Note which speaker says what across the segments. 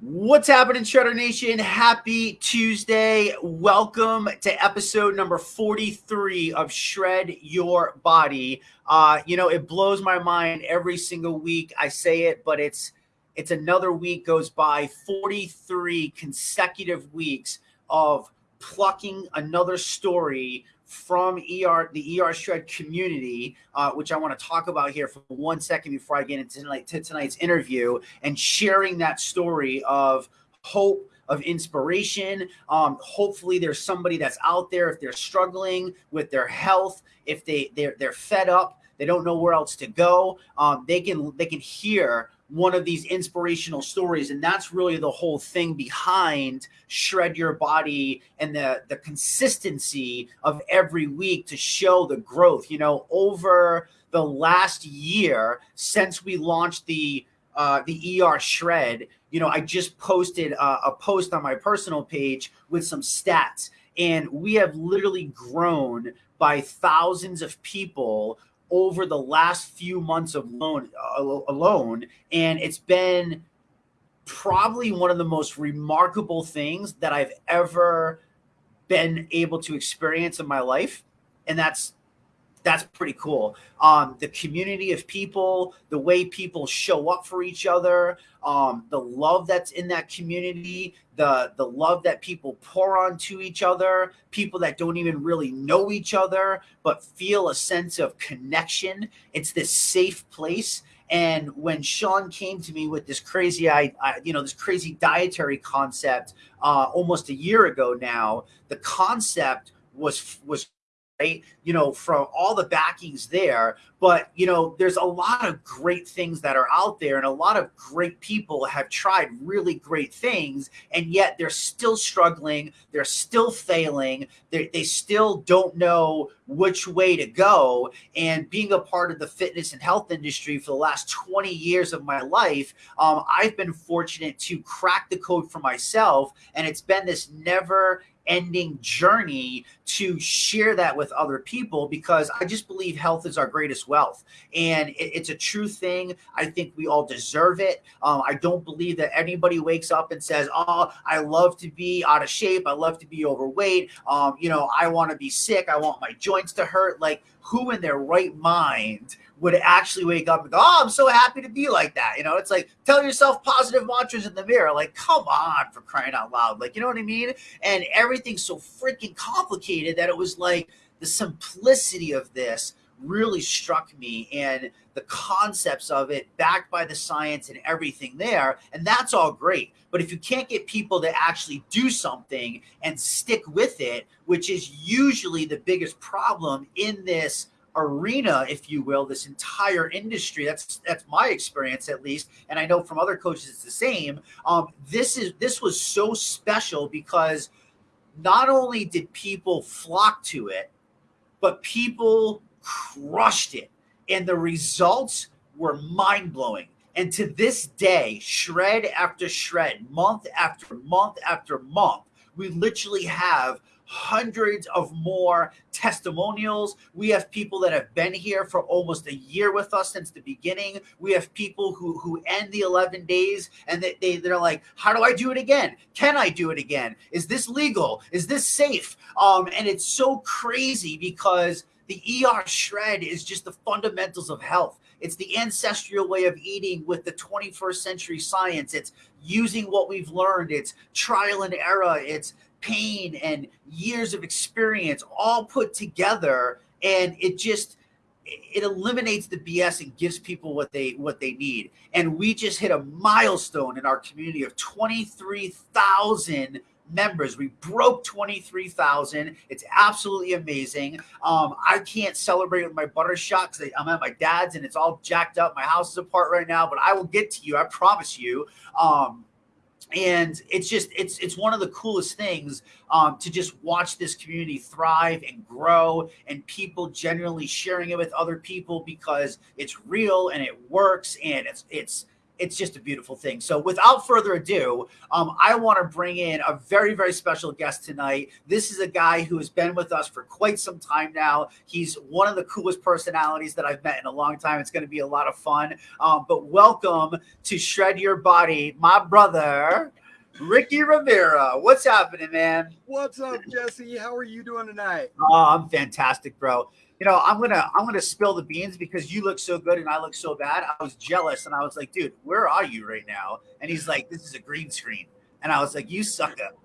Speaker 1: What's happening, Shredder Nation? Happy Tuesday. Welcome to episode number 43 of Shred Your Body. Uh, you know, it blows my mind every single week. I say it, but it's it's another week goes by 43 consecutive weeks of plucking another story from ER, the ER Shred community, uh, which I want to talk about here for one second before I get into tonight, to tonight's interview, and sharing that story of hope, of inspiration. Um, hopefully, there's somebody that's out there if they're struggling with their health, if they they're they're fed up, they don't know where else to go. Um, they can they can hear one of these inspirational stories. And that's really the whole thing behind shred your body and the the consistency of every week to show the growth. You know over the last year since we launched the uh, the ER shred you know I just posted a, a post on my personal page with some stats. And we have literally grown by thousands of people over the last few months of loan, uh, alone. And it's been probably one of the most remarkable things that I've ever been able to experience in my life. And that's that's pretty cool. Um, the community of people, the way people show up for each other, um, the love that's in that community, the the love that people pour onto each other, people that don't even really know each other but feel a sense of connection. It's this safe place. And when Sean came to me with this crazy, I, I you know, this crazy dietary concept uh, almost a year ago now, the concept was was right? You know, from all the backings there. But, you know, there's a lot of great things that are out there, and a lot of great people have tried really great things, and yet they're still struggling. They're still failing. They, they still don't know which way to go. And being a part of the fitness and health industry for the last 20 years of my life, um, I've been fortunate to crack the code for myself. And it's been this never ending journey to share that with other people because I just believe health is our greatest wealth. And it, it's a true thing. I think we all deserve it. Um, I don't believe that anybody wakes up and says, Oh, I love to be out of shape. I love to be overweight. Um, you know, I want to be sick. I want my joints to hurt. Like, who in their right mind would actually wake up and go, Oh, I'm so happy to be like that. You know, it's like tell yourself positive mantras in the mirror. Like, come on for crying out loud. Like, you know what I mean? And everything's so freaking complicated that it was like the simplicity of this really struck me and the concepts of it backed by the science and everything there and that's all great but if you can't get people to actually do something and stick with it which is usually the biggest problem in this arena, if you will, this entire industry. That's that's my experience at least, and I know from other coaches it's the same. Um, this is this was so special because not only did people flock to it, but people crushed it, and the results were mind blowing. And to this day, shred after shred, month after month after month, we literally have hundreds of more testimonials. We have people that have been here for almost a year with us since the beginning. We have people who who end the 11 days and they, they they're like, how do I do it again? Can I do it again? Is this legal? Is this safe? Um, and it's so crazy because the ER shred is just the fundamentals of health. It's the ancestral way of eating with the 21st century science. It's using what we've learned. It's trial and error. It's pain and years of experience all put together and it just it eliminates the BS and gives people what they what they need. And we just hit a milestone in our community of 23,000 members. We broke 23,000. It's absolutely amazing. Um, I can't celebrate with my butter shot because I'm at my dad's and it's all jacked up. My house is apart right now, but I will get to you. I promise you. Um, and it's just it's it's one of the coolest things um, to just watch this community thrive and grow and people generally sharing it with other people because it's real and it works and it's it's it's just a beautiful thing. So, without further ado, um, I want to bring in a very, very special guest tonight. This is a guy who has been with us for quite some time now. He's one of the coolest personalities that I've met in a long time. It's going to be a lot of fun. Um, but welcome to Shred Your Body, my brother. Ricky Rivera, what's happening, man?
Speaker 2: What's up, Jesse? How are you doing tonight?
Speaker 1: Oh, I'm fantastic, bro you know, I'm gonna I'm gonna spill the beans because you look so good and I look so bad. I was jealous and I was like, dude, where are you right now? And he's like, this is a green screen, and I was like, you suck up.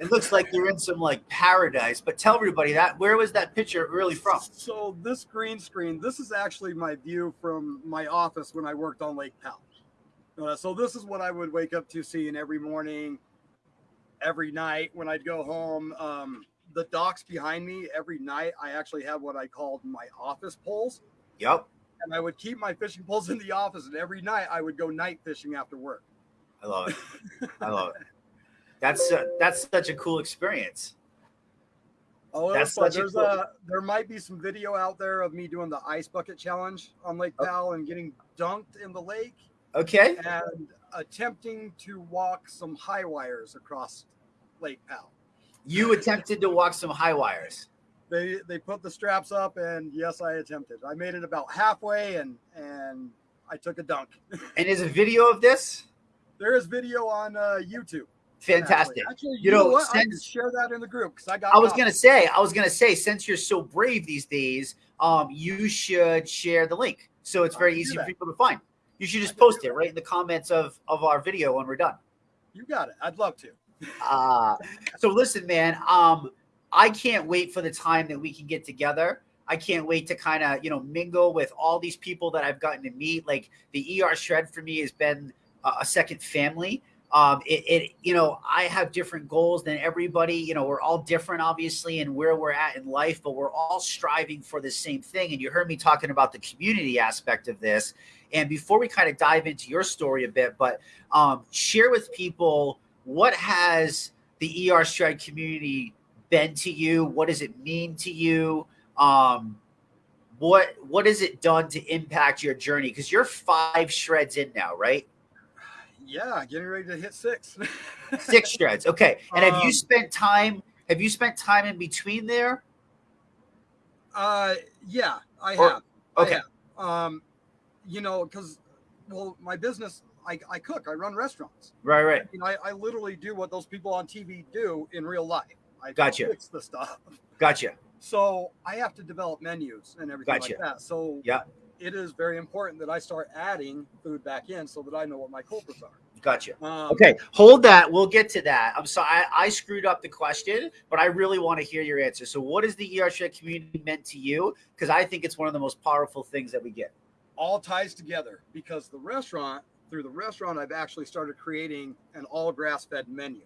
Speaker 1: It looks like you're in some like paradise. But tell everybody that where was that picture really from?
Speaker 2: So this green screen, this is actually my view from my office when I worked on Lake Powell. Uh, so this is what I would wake up to seeing every morning, every night when I'd go home. Um, the docks behind me every night i actually have what i called my office poles.
Speaker 1: Yep
Speaker 2: and i would keep my fishing poles in the office and every night i would go night fishing after work.
Speaker 1: I love it. I love it. That's uh, that's such a cool experience.
Speaker 2: Oh, that's such there's a, cool... a, there might be some video out there of me doing the ice bucket challenge on Lake okay. Powell and getting dunked in the lake.
Speaker 1: Okay.
Speaker 2: And attempting to walk some high wires across Lake Powell
Speaker 1: you attempted to walk some high wires.
Speaker 2: They they put the straps up, and yes, I attempted. I made it about halfway, and and I took a dunk.
Speaker 1: and is a video of this?
Speaker 2: There is video on uh, YouTube.
Speaker 1: Fantastic.
Speaker 2: Actually, you, you, know, know? Since, share that in the group because I got.
Speaker 1: I was gonna say, I was gonna say, since you're so brave these days, um, you should share the link so it's very easy for people to find. You should just post it right in the comments of of our video when we're done.
Speaker 2: You got it. I'd love to
Speaker 1: uh, so listen, man. Um, I can't wait for the time that we can get together. I can't wait to kind of you know mingle with all these people that I've gotten to meet. Like the ER Shred for me has been a, second family. Um, it, it, you know, I have different goals than everybody. You know, we're all different, obviously, and where we're at in life, but we're all striving for the same thing. And you heard me talking about the community aspect of this. And before we kind of dive into your story a bit, but um, share with people what has the ER Shred community been to you? What does it mean to you? Um, what what has it done to impact your journey? Because you're five shreds in now, right?
Speaker 2: Yeah, getting ready to hit six.
Speaker 1: six shreds. Okay. And um, have you um, spent time? Have you spent time in between there?
Speaker 2: Uh, yeah, I or, have.
Speaker 1: Okay.
Speaker 2: I have. Um, you know, because well, my business I, I cook, I run restaurants.
Speaker 1: Right, right.
Speaker 2: I, mean, I, I literally do what those people on TV do in real life. I
Speaker 1: gotcha.
Speaker 2: fix the stuff.
Speaker 1: Gotcha.
Speaker 2: So I have to develop menus and everything gotcha. like that. So
Speaker 1: yeah,
Speaker 2: it is very important that I start adding food back in so that I know what my culprits are.
Speaker 1: Gotcha. Um, okay, hold that. We'll get to that. I'm sorry, I, I, screwed up the question, but I really want to hear your answer. So, what is the ER Shred community meant to you? Because I think it's one of the most powerful things that we get.
Speaker 2: All ties together because the restaurant through the restaurant, I've actually started creating an all grass fed menu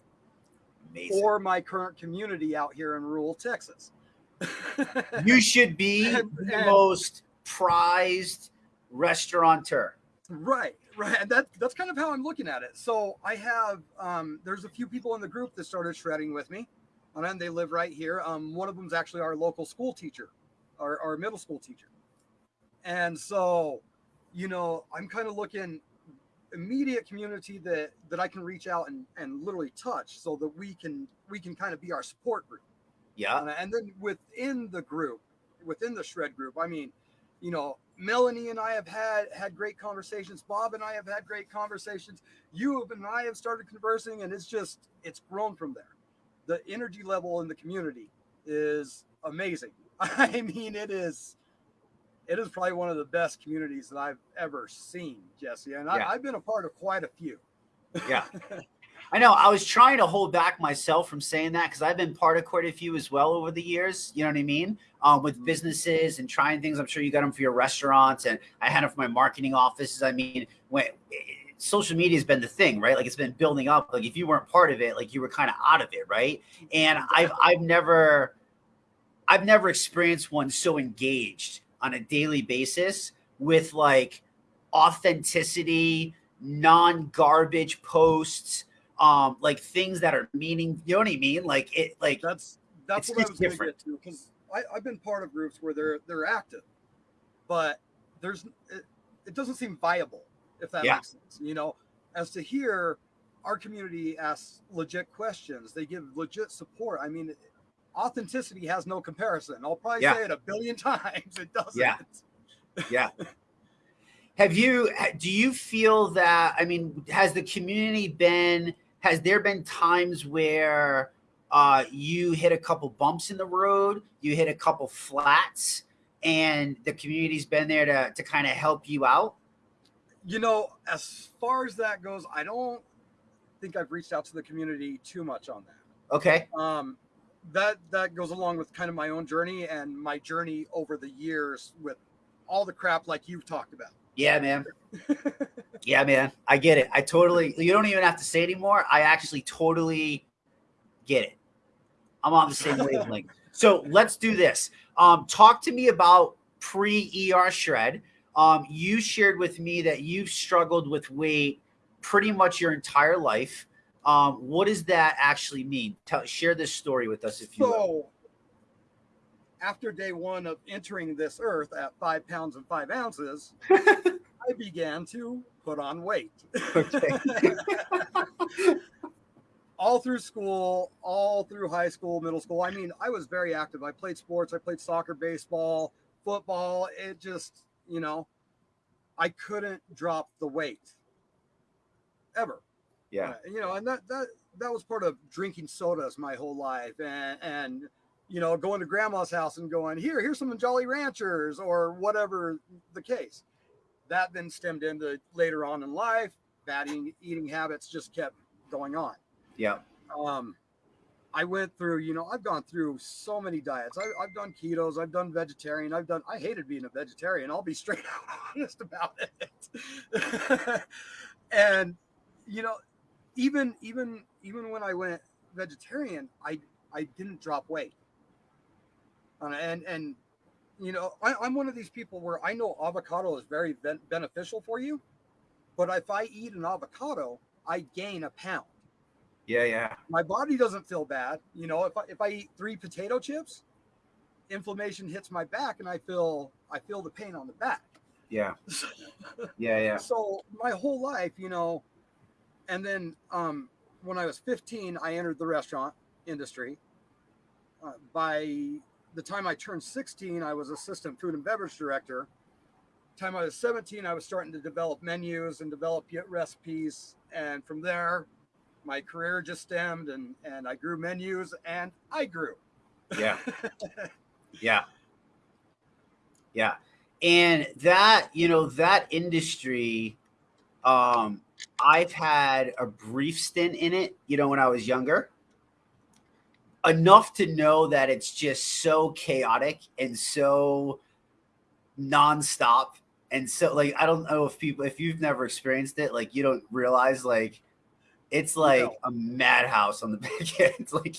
Speaker 2: Amazing. for my current community out here in rural Texas.
Speaker 1: you should be and, the and, most prized restaurateur.
Speaker 2: Right, right. And that, that's kind of how I'm looking at it. So I have, um, there's a few people in the group that started shredding with me, and they live right here. Um, one of them is actually our local school teacher, our, our middle school teacher. And so, you know, I'm kind of looking immediate community that that I can reach out and and literally touch so that we can we can kind of be our support group.
Speaker 1: Yeah.
Speaker 2: And, and then within the group, within the shred group, I mean, you know, Melanie and I have had had great conversations. Bob and I have had great conversations. You and I have started conversing, and it's just it's grown from there. The energy level in the community is amazing. I mean, it is it is probably one of the best communities that I've ever seen, Jesse. And yeah. I, have been a part of quite a few.
Speaker 1: yeah. I know. I was trying to hold back myself from saying that because I've been part of quite a few as well over the years. You know what I mean? Um, with mm-hmm. businesses and trying things. I'm sure you got them for your restaurants, and I had them for my marketing offices. I mean, when social media has been the thing, right? Like it's been building up. Like if you weren't part of it, like you were kind of out of it, right? And I've I've never I've never experienced one so engaged on a daily basis with like authenticity, non-garbage posts, um, like things that are meaning. You know what I mean? Like it, like
Speaker 2: that's that's what I was going to get to because I've been part of groups where they're they're active, but there's it, it doesn't seem viable. if that
Speaker 1: Yeah.
Speaker 2: makes sense. You know, as to here, our community asks legit questions. They give legit support. I mean, authenticity has no comparison. I'll probably
Speaker 1: Yeah.
Speaker 2: say it a billion times. It doesn't.
Speaker 1: Yeah. Yeah. Have you, do you feel that, I mean, has the community been, has there been times where uh, you hit a couple bumps in the road, you hit a couple flats, and the community's been there to, to kind of help you out?
Speaker 2: You know, as far as that goes, I don't think I've reached out to the community too much on that.
Speaker 1: Okay.
Speaker 2: um, that that goes along with kind of my own journey and my journey over the years with all the crap like you've talked about.
Speaker 1: Yeah, man. yeah, man. I get it. I totally, you don't even have to say anymore. I actually totally get it. I'm on the same wavelength. So let's do this. Um, talk to me about pre ER shred. Um, you shared with me that you've struggled with weight pretty much your entire life. Um, what does that actually mean? Tell, share this story with us if you will.
Speaker 2: So after day one of entering this earth at five pounds and five ounces, I began to put on weight.
Speaker 1: Okay.
Speaker 2: all through school, all through high school, middle school. I mean, I was very active. I played sports. I played soccer, baseball, football. It just, you know, I couldn't drop the weight ever.
Speaker 1: Yeah.
Speaker 2: Uh, you know, and that that that was part of drinking sodas my whole life, and and you know, going to grandma's house and going here, here's some Jolly Ranchers or whatever the case. That then stemmed into later on in life. Bad eating, eating habits just kept going on.
Speaker 1: Yeah.
Speaker 2: Um, I went through, you know, I've gone through so many diets. I, I've done ketos, I've done vegetarian, I've done. I hated being a vegetarian. I'll be straight out honest about it. and you know, even even even when I went vegetarian, I I didn't drop weight. Uh, and and you know, I, I'm one of these people where I know avocado is very ben- beneficial for you, but if I eat an avocado, I gain a pound.
Speaker 1: Yeah. Yeah.
Speaker 2: My body doesn't feel bad. You know, if I if I eat three potato chips, inflammation hits my back, and I feel I feel the pain on the back.
Speaker 1: Yeah. Yeah. Yeah.
Speaker 2: So my whole life, you know, and then um, when I was 15, I entered the restaurant industry. Uh, by the time I turned 16, I was assistant food and beverage director. Time I was 17, I was starting to develop menus and develop recipes, and from there, my career just stemmed, and and I grew menus, and I grew.
Speaker 1: Yeah. Yeah. Yeah. And that, you know, that industry, um, I've had a brief stint in it, you know, when I was younger. Enough to know that it's just so chaotic and so nonstop. And so like I don't know if people if you've never experienced it, like you don't realize like it's like
Speaker 2: No.
Speaker 1: a madhouse on the back end. It's like,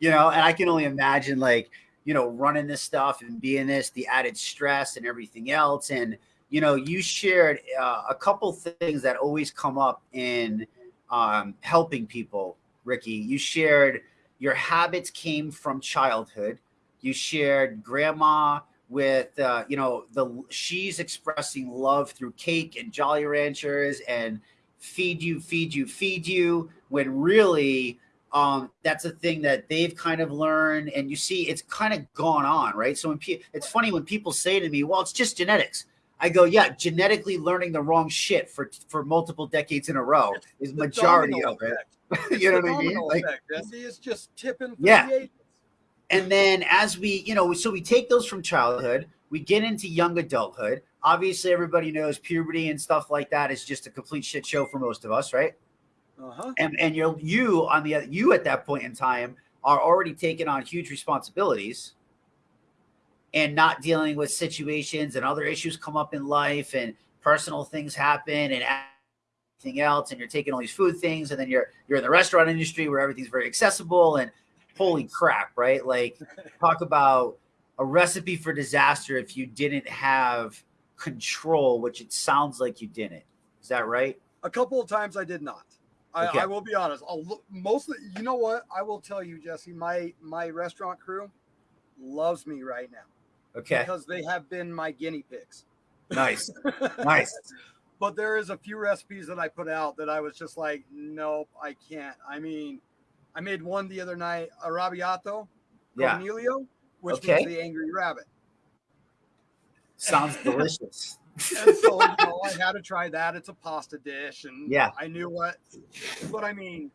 Speaker 1: you know, and I can only imagine like you know, running this stuff and being this, the added stress and everything else. And, you know, you shared uh, a couple things that always come up in um, helping people, Ricky. You shared your habits came from childhood. You shared grandma with, uh, you know, the she's expressing love through cake and Jolly Ranchers and feed you, feed you, feed you, when really um, that's a thing that they've kind of learned and you see it's kind of gone on right so when it's funny when people say to me well it's just genetics i go yeah genetically learning the wrong shit for for multiple decades in a row is majority of it you know what i mean like
Speaker 2: effect. It's just tipping.
Speaker 1: Yeah. and then as we you know so we take those from childhood we get into young adulthood obviously everybody knows puberty and stuff like that is just a complete shit show for most of us right
Speaker 2: Uh-huh.
Speaker 1: and and you you on the you at that point in time are already taking on huge responsibilities and not dealing with situations and other issues come up in life and personal things happen and everything else and you're taking all these food things and then you're you're in the restaurant industry where everything's very accessible and holy crap right like talk about a recipe for disaster if you didn't have control which it sounds like you didn't is that right
Speaker 2: A couple of times I did not. I,
Speaker 1: Okay.
Speaker 2: I will be honest. I'll look, mostly, you know what? I will tell you, Jesse. My my restaurant crew loves me right now
Speaker 1: okay
Speaker 2: because they have been my guinea pigs.
Speaker 1: nice nice
Speaker 2: but there is a few recipes that I put out that I was just like, nope, I can't. I mean, I made one the other night, arrabbiato,
Speaker 1: Yeah.
Speaker 2: cornelio, which
Speaker 1: Okay.
Speaker 2: means the angry rabbit.
Speaker 1: Sounds delicious.
Speaker 2: And so you know, I had to try that. It's a pasta dish, and
Speaker 1: Yeah.
Speaker 2: I knew what. But I mean,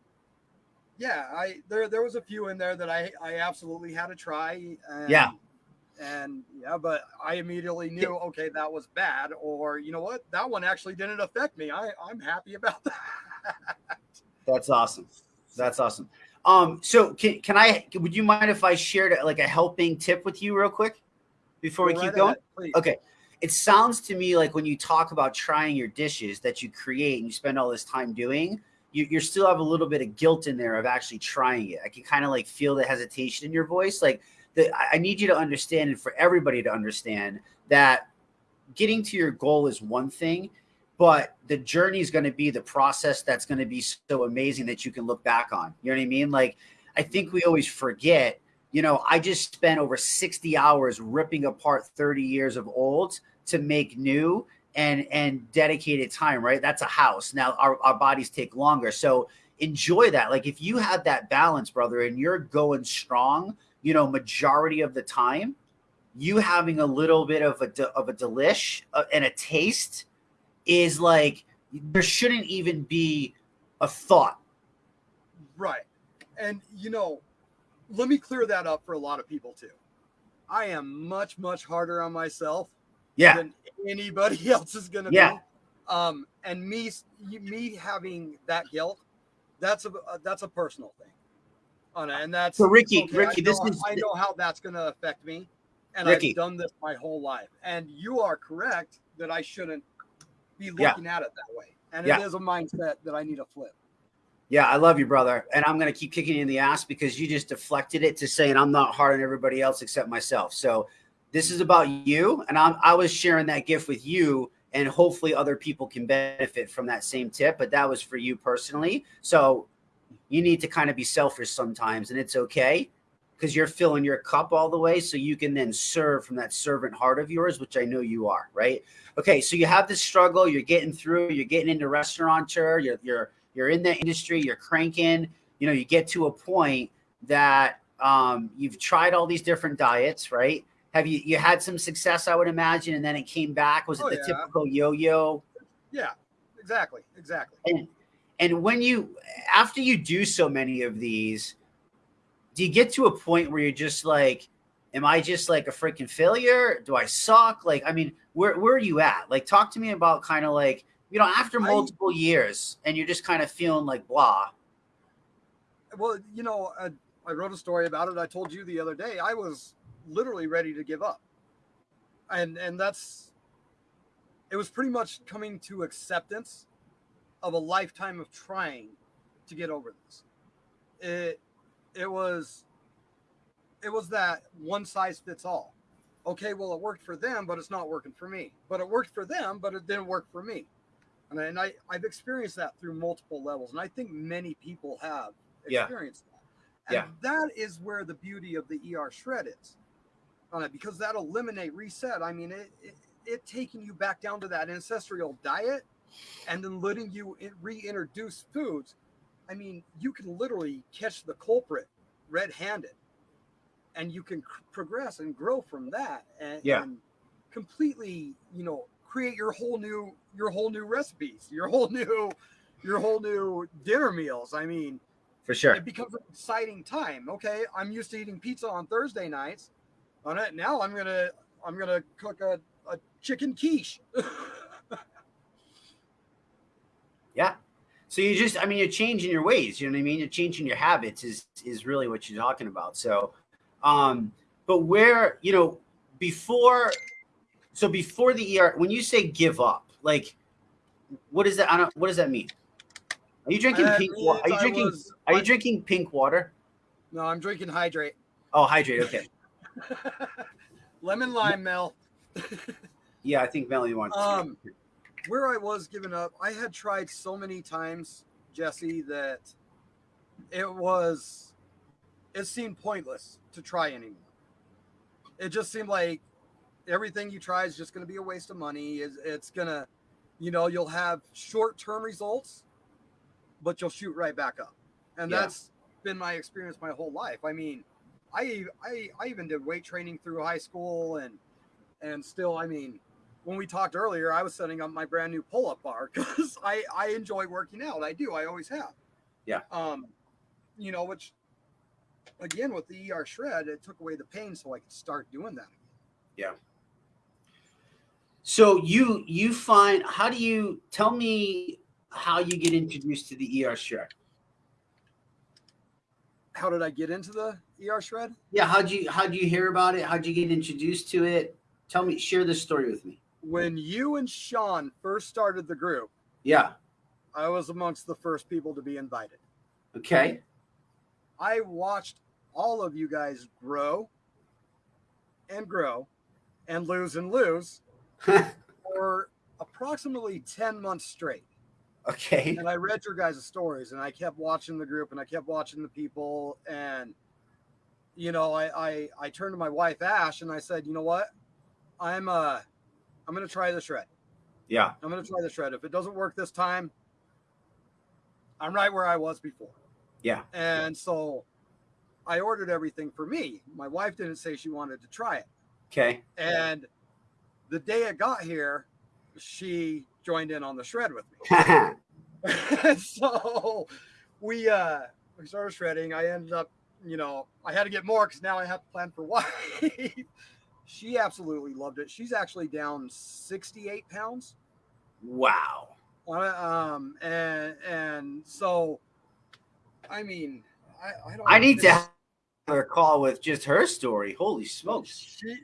Speaker 2: yeah, I there there was a few in there that I I absolutely had to try.
Speaker 1: Yeah.
Speaker 2: And yeah, but I immediately knew okay that was bad, or you know what, that one actually didn't affect me. I I'm happy about that.
Speaker 1: That's awesome. That's awesome. Um, so can can I? Would you mind if I shared like a helping tip with you real quick before we
Speaker 2: Go
Speaker 1: keep going? Okay. It sounds to me like when you talk about trying your dishes that you create and you spend all this time doing, you, you still have a little bit of guilt in there of actually trying it. I can kind of like feel the hesitation in your voice. Like I need you to understand and for everybody to understand that getting to your goal is one thing, but the journey is going to be the process that's going to be so amazing that you can look back on. You know what I mean? Like I think we always forget you know, I just spent over 60 hours ripping apart 30 years of old to make new and and dedicated time, right? That's a house. Now our, our bodies take longer. So enjoy that. Like if you have that balance, brother, and you're going strong, you know, majority of the time, you having a little bit of a of a delish uh, and a taste is like there shouldn't even be a thought.
Speaker 2: Right. And you know, let me clear that up for a lot of people too. I am much, much harder on myself
Speaker 1: Yeah.
Speaker 2: than anybody else is gonna
Speaker 1: Yeah.
Speaker 2: be. Um, and me me having that guilt, that's a that's a personal thing. On it. and that's
Speaker 1: So Ricky,
Speaker 2: okay,
Speaker 1: Ricky,
Speaker 2: I
Speaker 1: this is
Speaker 2: I know how that's gonna affect me. And
Speaker 1: Ricky.
Speaker 2: I've done this my whole life. And you are correct that I shouldn't be
Speaker 1: Yeah.
Speaker 2: looking at it that way. And
Speaker 1: Yeah.
Speaker 2: it is a mindset that I need to flip.
Speaker 1: Yeah, I love you, brother. And I'm going to keep kicking you in the ass because you just deflected it to saying I'm not hard on everybody else except myself. So this is about you. And I'm, I was sharing that gift with you, and hopefully other people can benefit from that same tip. But that was for you personally. So you need to kind of be selfish sometimes, and it's okay because you're filling your cup all the way so you can then serve from that servant heart of yours, which I know you are, right? Okay, so you have this struggle, you're getting through, you're getting into restaurateur, you're you're you're in the industry, you're cranking, you know, you get to a point that um, you've tried all these different diets, right? Have you you had some success, I would imagine, and then it came back? Was it
Speaker 2: Oh,
Speaker 1: the
Speaker 2: yeah.
Speaker 1: typical yo-yo?
Speaker 2: Yeah, exactly. Exactly.
Speaker 1: And and when you after you do so many of these, do you get to a point where you're just like, am I just like a freaking failure? Do I suck? Like, I mean, where where are you at? Like, talk to me about kind of like, you know, after
Speaker 2: I-
Speaker 1: multiple years and you're just kind of feeling like blah.
Speaker 2: Well, you know, I, I wrote a story about it. I told you the other day. I was literally ready to give up, and and that's it was pretty much coming to acceptance of a lifetime of trying to get over this. It it was it was that one size fits all. Okay, well, it worked for them, but it's not working for me. But it worked for them, but it didn't work for me. And I, and I I've experienced that through multiple levels, and I think many people have
Speaker 1: Yeah.
Speaker 2: experienced that. And
Speaker 1: Yeah.
Speaker 2: that is where the beauty of the ER shred is, uh, because that eliminate reset. I mean, it, it it taking you back down to that ancestral diet, and then letting you reintroduce foods. I mean, you can literally catch the culprit red-handed, and you can progress and grow from that, and,
Speaker 1: Yeah.
Speaker 2: and completely, you know, create your whole new your whole new recipes, your whole new your whole new dinner meals. I mean,
Speaker 1: For sure.
Speaker 2: it becomes an exciting time. Okay, I'm used to eating pizza on Thursday nights. On it now, I'm gonna I'm gonna cook a, a chicken quiche.
Speaker 1: Yeah. So you just, I mean, you're changing your ways. You know what I mean? You're changing your habits is is really what you're talking about. So, um, but where you know before, so before the ER, when you say give up, like, what is that? I don't. What does that mean? Are you drinking
Speaker 2: That
Speaker 1: pink? Wa- are you
Speaker 2: I
Speaker 1: drinking?
Speaker 2: was-
Speaker 1: Are you drinking pink water?
Speaker 2: no, I'm drinking hydrate.
Speaker 1: Oh, hydrate. Okay.
Speaker 2: Lemon lime Mel.
Speaker 1: Yeah, I think Melanie wants. to
Speaker 2: Um, where I was giving up, I had tried so many times, Jesse, that it was it seemed pointless to try anymore. It just seemed like everything you try is just going to be a waste of money. Is it's gonna you know, you'll have short term results, but you'll shoot right back up. And
Speaker 1: Yeah.
Speaker 2: that's been my experience my whole life. I mean, I, I I even did weight training through high school and and still, I mean, when we talked earlier, I was setting up my brand new pull up bar because I I enjoy working out. I do. I always have.
Speaker 1: Yeah.
Speaker 2: Um, you know, which again with the ER shred, it took away the pain, so I could start doing that. Yeah.
Speaker 1: So you you find how do you tell me how you get introduced to the ER shred?
Speaker 2: How did I get into the ER shred?
Speaker 1: Yeah, how'd you how'd you hear about it? How'd you get introduced to it? Tell me, share this story with me.
Speaker 2: When you and Sean first started the group,
Speaker 1: Yeah.
Speaker 2: I was amongst the first people to be invited.
Speaker 1: Okay.
Speaker 2: I watched all of you guys grow and grow and lose and lose for approximately 10 months straight.
Speaker 1: okay.
Speaker 2: And I read your guys' stories and I kept watching the group and I kept watching the people. And, you know, I, I, I turned to my wife, Ash, and I said, you know what? I'm, uh, I'm going to try the shred.
Speaker 1: Yeah.
Speaker 2: I'm going to try the shred. If it doesn't work this time, I'm right where I was before.
Speaker 1: Yeah.
Speaker 2: And so I ordered everything for me. My wife didn't say she wanted to try it.
Speaker 1: Okay.
Speaker 2: And the day it got here, she joined in on the shred with me. So we uh we started shredding. I ended up, you know, I had to get more because now I have to plan for wife. She absolutely loved it. She's actually down 68 pounds.
Speaker 1: wow.
Speaker 2: Um and and so I mean I, I don't
Speaker 1: I need to have her call with just her story. Holy smokes.
Speaker 2: She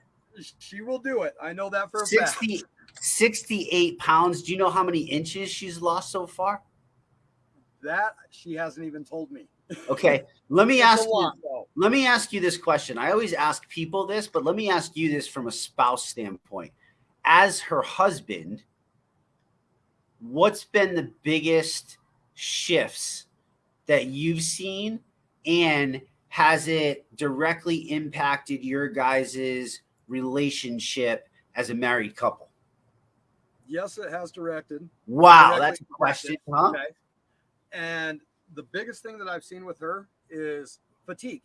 Speaker 2: she will do it. I know that for a fact.
Speaker 1: 60, 68 pounds. Do you know how many inches she's lost so far?
Speaker 2: That she hasn't even told me.
Speaker 1: Okay. Let me ask you, let me ask you this question. I always ask people this, but let me ask you this from a spouse standpoint. As her husband, what's been the biggest shifts that you've seen and has it directly impacted your guys' relationship as a married couple?
Speaker 2: Yes, it has directed.
Speaker 1: Wow,
Speaker 2: Directly
Speaker 1: that's a question, huh?
Speaker 2: Okay. And the biggest thing that I've seen with her is fatigue.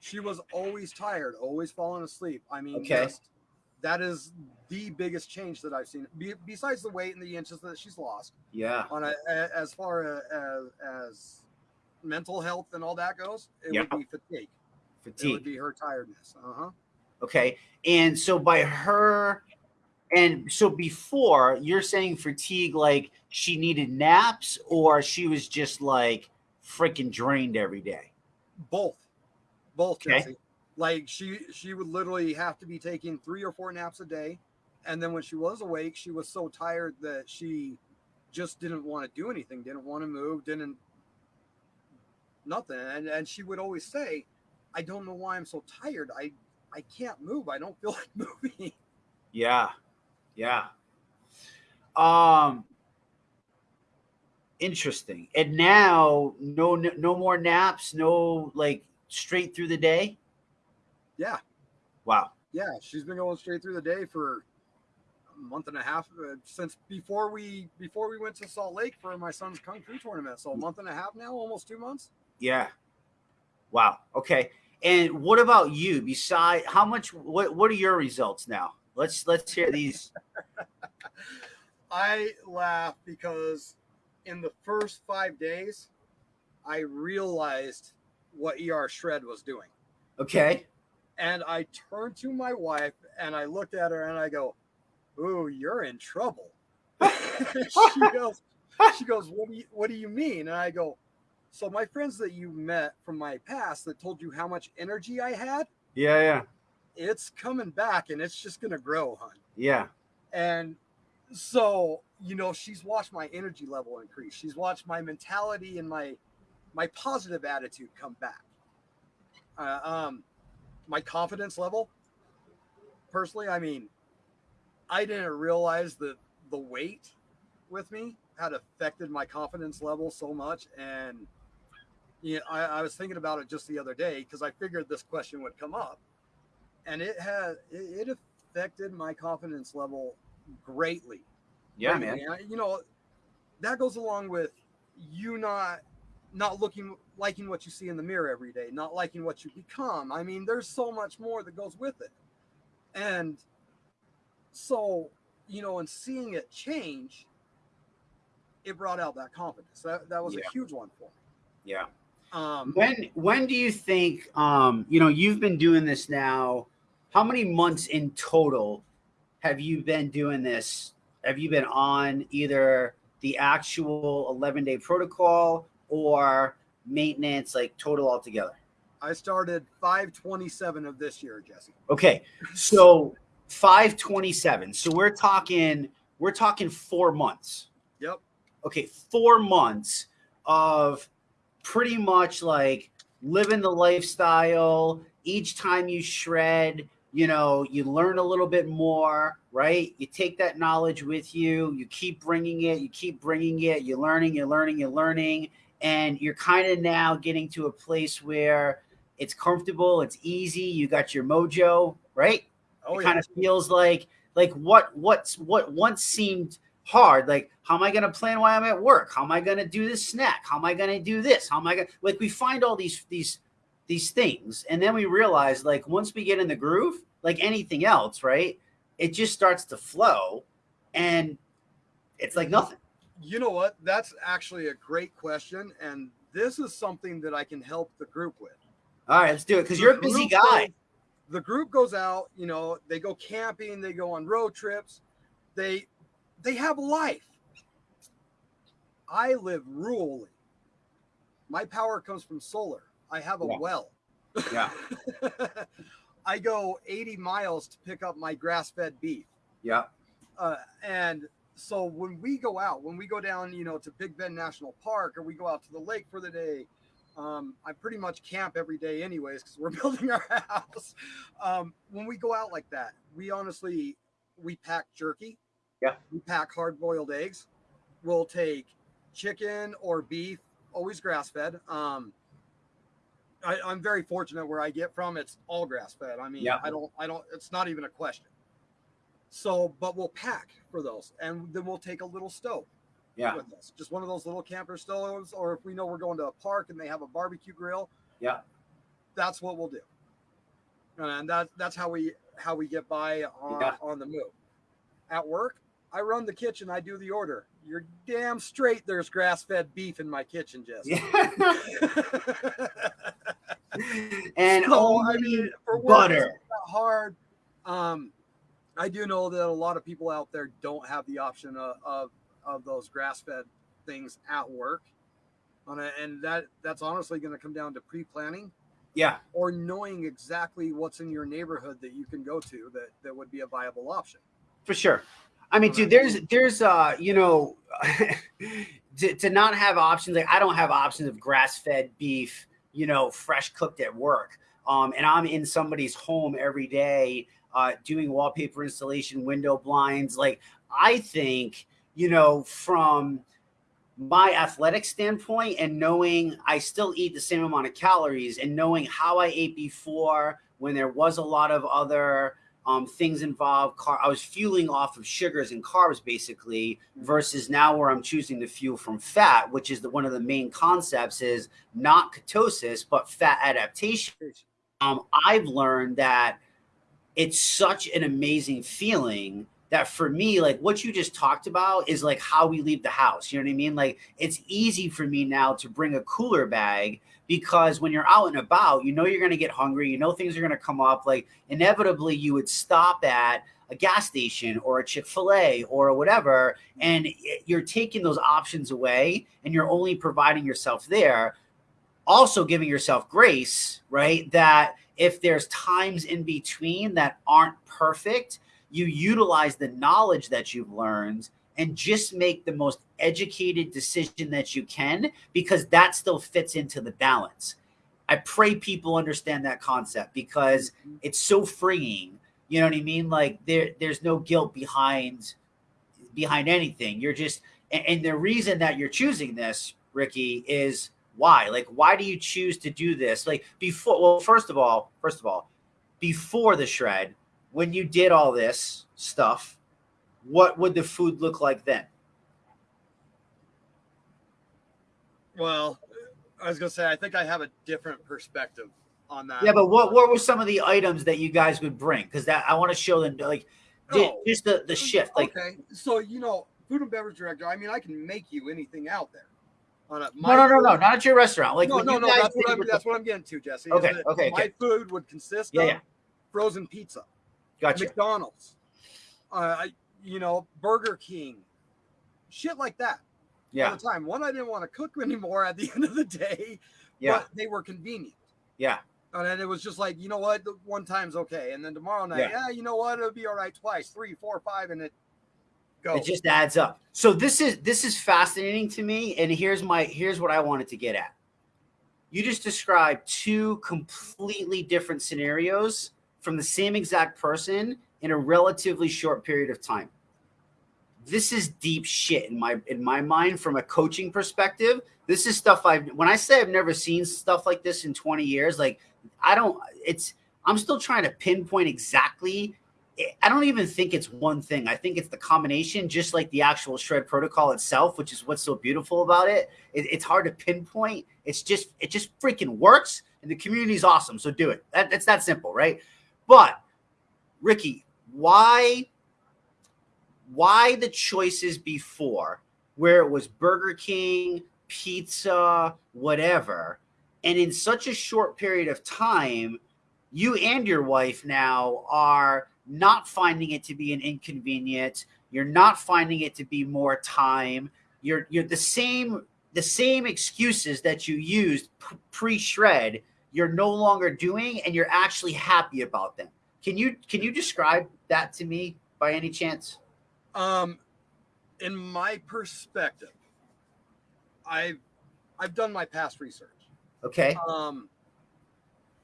Speaker 2: She was always tired, always falling asleep. I mean,
Speaker 1: Okay.
Speaker 2: just, that is the biggest change that I've seen. Be, besides the weight and the inches that she's lost,
Speaker 1: Yeah.
Speaker 2: on a, a- as far as, as mental health and all that goes, it
Speaker 1: Yeah.
Speaker 2: would be fatigue. It would
Speaker 1: Fatigue.
Speaker 2: be her tiredness. Uh huh.
Speaker 1: Okay. And so by her and so before you're saying fatigue like she needed naps or she was just like freaking drained every day.
Speaker 2: Both, both.
Speaker 1: Okay.
Speaker 2: Jesse. Like she she would literally have to be taking three or four naps a day, and then when she was awake, she was so tired that she just didn't want to do anything, didn't want to move, didn't nothing. And and she would always say, "I don't know why I'm so tired. I I can't move. I don't feel like moving."
Speaker 1: Yeah. Yeah. Um interesting. And now no no more naps, no like straight through the day?
Speaker 2: Yeah,
Speaker 1: Wow.
Speaker 2: yeah. She's been going straight through the day for a month and a half uh, since before we before we went to Salt Lake for my son's kung fu tournament. So a month and a half now, almost two months.
Speaker 1: Yeah. Wow. Okay. And what about you? Beside how much what what are your results now? Let's let's hear these.
Speaker 2: I laugh because in the first five days, I realized what ER Shred was doing.
Speaker 1: Okay.
Speaker 2: And I turned to my wife and I looked at her and I go, Ooh, you're in trouble. she goes, she goes, What do you what do you mean? And I go, So my friends that you met from my past that told you how much energy I had,
Speaker 1: Yeah, yeah.
Speaker 2: It's coming back and it's just gonna grow, hon.
Speaker 1: Yeah.
Speaker 2: And so, you know, she's watched my energy level increase. She's watched my mentality and my my positive attitude come back. Uh, um, my confidence level, personally, I mean, I didn't realize that the weight with me had affected my confidence level so much. And yeah, I, I was thinking about it just the other day because I figured this question would come up, and it had it, it affected my confidence level greatly
Speaker 1: Yeah, man.
Speaker 2: You know, that goes along with you not not looking liking what you see in the mirror every day, not liking what you become. I mean, there's so much more that goes with it. And so, you know, and seeing it change, it brought out that confidence. That that was yeah. a huge one for me.
Speaker 1: Yeah. Um, when when do you think um, you know you've been doing this now? How many months in total have you been doing this? Have you been on either the actual 11 day protocol or maintenance, like total altogether?
Speaker 2: I started 527 of this year, Jesse.
Speaker 1: Okay. So 527. So we're talking, we're talking four months.
Speaker 2: Yep.
Speaker 1: Okay. Four months of pretty much like living the lifestyle. Each time you shred, you know, you learn a little bit more, right? You take that knowledge with you, you keep bringing it, you keep bringing it, you're learning, you're learning, you're learning. And you're kind of now getting to a place where it's comfortable, it's easy, you got your mojo, right? Oh, it yeah. kind of feels like like what what's what once seemed hard. Like, how am I going to plan why I'm at work? How am I going to do this snack? How am I going to do this? How am I going to like we find all these these these things and then we realize like once we get in the groove, like anything else, right? It just starts to flow and it's like nothing.
Speaker 2: You know what? That's actually a great question and this is something that I can help the group with.
Speaker 1: All right, let's do it because you're a busy guy.
Speaker 2: Goes, the group goes out, you know, they go camping, they go on road trips, they they have life. I live rurally. My power comes from solar. I have a yeah. well.
Speaker 1: Yeah.
Speaker 2: I go 80 miles to pick up my grass fed beef.
Speaker 1: Yeah.
Speaker 2: Uh, and so when we go out, when we go down, you know, to Big Bend National Park or we go out to the lake for the day, um, I pretty much camp every day, anyways, because we're building our house. Um, when we go out like that, we honestly we pack jerky.
Speaker 1: Yeah.
Speaker 2: We pack hard boiled eggs. We'll take chicken or beef, always grass fed. Um, I, am very fortunate where I get from. It's all grass fed. I mean, yeah. I don't, I don't. It's not even a question. So, but we'll pack for those, and then we'll take a little stove
Speaker 1: yeah.
Speaker 2: with us. Just one of those little camper stoves, or if we know we're going to a park and they have a barbecue grill,
Speaker 1: yeah,
Speaker 2: that's what we'll do. And that that's how we how we get by on, yeah. on the move. At work, I run the kitchen. I do the order. You're damn straight. There's grass fed beef in my kitchen, Jesse. Yeah.
Speaker 1: and so, I mean, for butter.
Speaker 2: hard. Um, I do know that a lot of people out there don't have the option of, of of those grass-fed things at work. and that that's honestly going to come down to pre-planning
Speaker 1: yeah
Speaker 2: or knowing exactly what's in your neighborhood that you can go to that that would be a viable option
Speaker 1: for sure i mean dude there's there's uh you know to, to not have options like i don't have options of grass-fed beef you know fresh cooked at work. Um and i'm in somebody's home every day uh doing wallpaper installation window blinds. Like i think you know, from my athletic standpoint and knowing I still eat the same amount of calories and knowing how I ate before when there was a lot of other um, things involved. Car- I was fueling off of sugars and carbs basically versus now where I'm choosing to fuel from fat, which is the, one of the main concepts is not ketosis, but fat adaptation. Um, I've learned that it's such an amazing feeling that for me, like what you just talked about is like how we leave the house. You know what I mean? Like it's easy for me now to bring a cooler bag because when you're out and about, you know you're going to get hungry. You know things are going to come up. Like inevitably, you would stop at a gas station or a Chick fil A or whatever, and you're taking those options away and you're only providing yourself there. Also, giving yourself grace, right? That if there's times in between that aren't perfect, you utilize the knowledge that you've learned and just make the most educated decision that you can because that still fits into the balance. I pray people understand that concept because mm-hmm. it's so freeing. You know what I mean? Like there, there's no guilt behind behind anything. You're just and, and the reason that you're choosing this, Ricky, is why? Like, why do you choose to do this? Like before, well, first of all, first of all, before the shred, when you did all this stuff, what would the food look like then?
Speaker 2: Well, I was gonna say I think I have a different perspective on that.
Speaker 1: Yeah, but what what were some of the items that you guys would bring? Because that I want to show them like oh, just the the shift. Like
Speaker 2: okay, so you know, food and beverage director. I mean, I can make you anything out there.
Speaker 1: On a, no, no, no, no, not at your restaurant. Like
Speaker 2: no, no, no. That's what I'm. That's what I'm getting to, Jesse.
Speaker 1: Okay, okay.
Speaker 2: My
Speaker 1: okay.
Speaker 2: food would consist
Speaker 1: yeah,
Speaker 2: of
Speaker 1: yeah.
Speaker 2: frozen pizza,
Speaker 1: gotcha.
Speaker 2: McDonald's, uh, you know, Burger King, shit like that.
Speaker 1: Yeah.
Speaker 2: All the time. One, I didn't want to cook anymore at the end of the day.
Speaker 1: Yeah.
Speaker 2: But they were convenient.
Speaker 1: Yeah.
Speaker 2: And then it was just like, you know what, the one time's okay. And then tomorrow night, yeah, yeah you know what, it'll be all right twice, three, four, five, and it
Speaker 1: goes. It just adds up. So this is this is fascinating to me. And here's my here's what I wanted to get at. You just described two completely different scenarios from the same exact person in a relatively short period of time. This is deep shit in my in my mind from a coaching perspective. This is stuff I've when I say I've never seen stuff like this in 20 years, like I don't, it's, I'm still trying to pinpoint exactly. I don't even think it's one thing. I think it's the combination, just like the actual shred protocol itself, which is what's so beautiful about it. it it's hard to pinpoint. It's just, it just freaking works and the community is awesome. So do it. That, it's that simple, right? But Ricky, why, why the choices before where it was Burger King, pizza, whatever, and in such a short period of time, you and your wife now are not finding it to be an inconvenience. You're not finding it to be more time. You're you're the same the same excuses that you used pre-shred. You're no longer doing, and you're actually happy about them. Can you can you describe that to me by any chance?
Speaker 2: Um, in my perspective, I've I've done my past research.
Speaker 1: Okay.
Speaker 2: Um,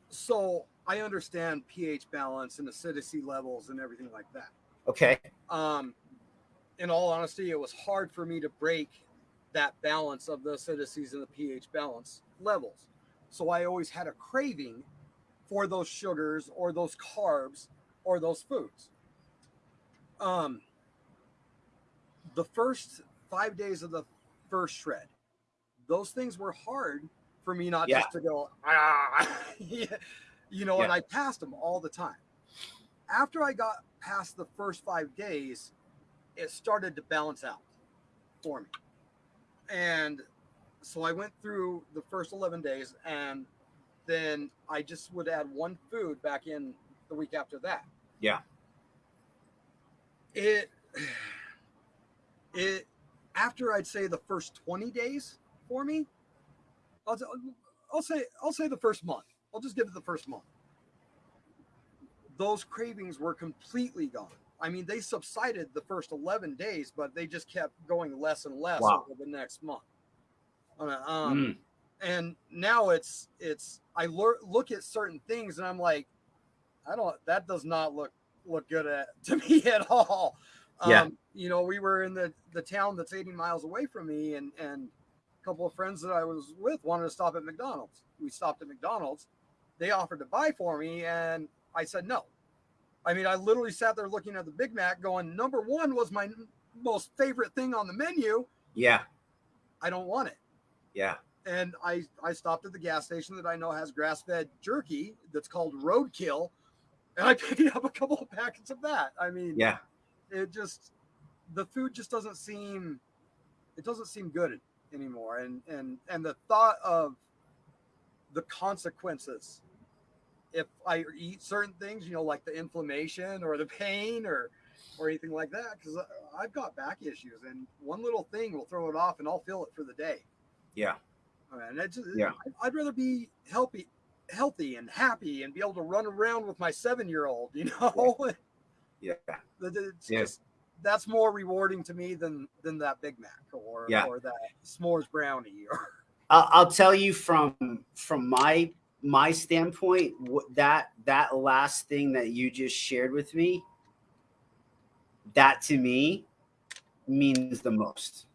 Speaker 2: so I understand pH balance and acidity levels and everything like that.
Speaker 1: Okay.
Speaker 2: Um, in all honesty, it was hard for me to break that balance of the acidities and the pH balance levels. So I always had a craving for those sugars or those carbs or those foods. Um, the first five days of the first shred, those things were hard for me not yeah. just to go, ah, you know, yeah. and I passed them all the time. After I got past the first five days, it started to balance out for me. And so I went through the first 11 days and then I just would add one food back in the week after that.
Speaker 1: Yeah.
Speaker 2: It, it, after I'd say the first 20 days for me, I'll, I'll say I'll say the first month. I'll just give it the first month. Those cravings were completely gone. I mean, they subsided the first 11 days, but they just kept going less and less wow. over the next month. Um, mm. And now it's it's I lear- look at certain things and I'm like, I don't. That does not look look good at to me at all.
Speaker 1: Yeah. Um,
Speaker 2: you know, we were in the the town that's 80 miles away from me, and and a couple of friends that I was with wanted to stop at McDonald's. We stopped at McDonald's. They offered to buy for me, and I said no. I mean, I literally sat there looking at the Big Mac, going, number one was my most favorite thing on the menu.
Speaker 1: Yeah.
Speaker 2: I don't want it.
Speaker 1: Yeah.
Speaker 2: And I, I stopped at the gas station that I know has grass fed jerky that's called Roadkill. And I picked up a couple of packets of that. I mean,
Speaker 1: yeah,
Speaker 2: it just, the food just doesn't seem, it doesn't seem good anymore and and and the thought of the consequences if i eat certain things you know like the inflammation or the pain or or anything like that because i've got back issues and one little thing will throw it off and i'll feel it for the day
Speaker 1: yeah
Speaker 2: and it's, yeah i'd rather be healthy healthy and happy and be able to run around with my seven year old you know
Speaker 1: yeah,
Speaker 2: yeah. it's yeah. just that's more rewarding to me than than that Big Mac or
Speaker 1: yeah.
Speaker 2: or that s'mores brownie or
Speaker 1: I'll tell you from from my my standpoint that that last thing that you just shared with me that to me means the most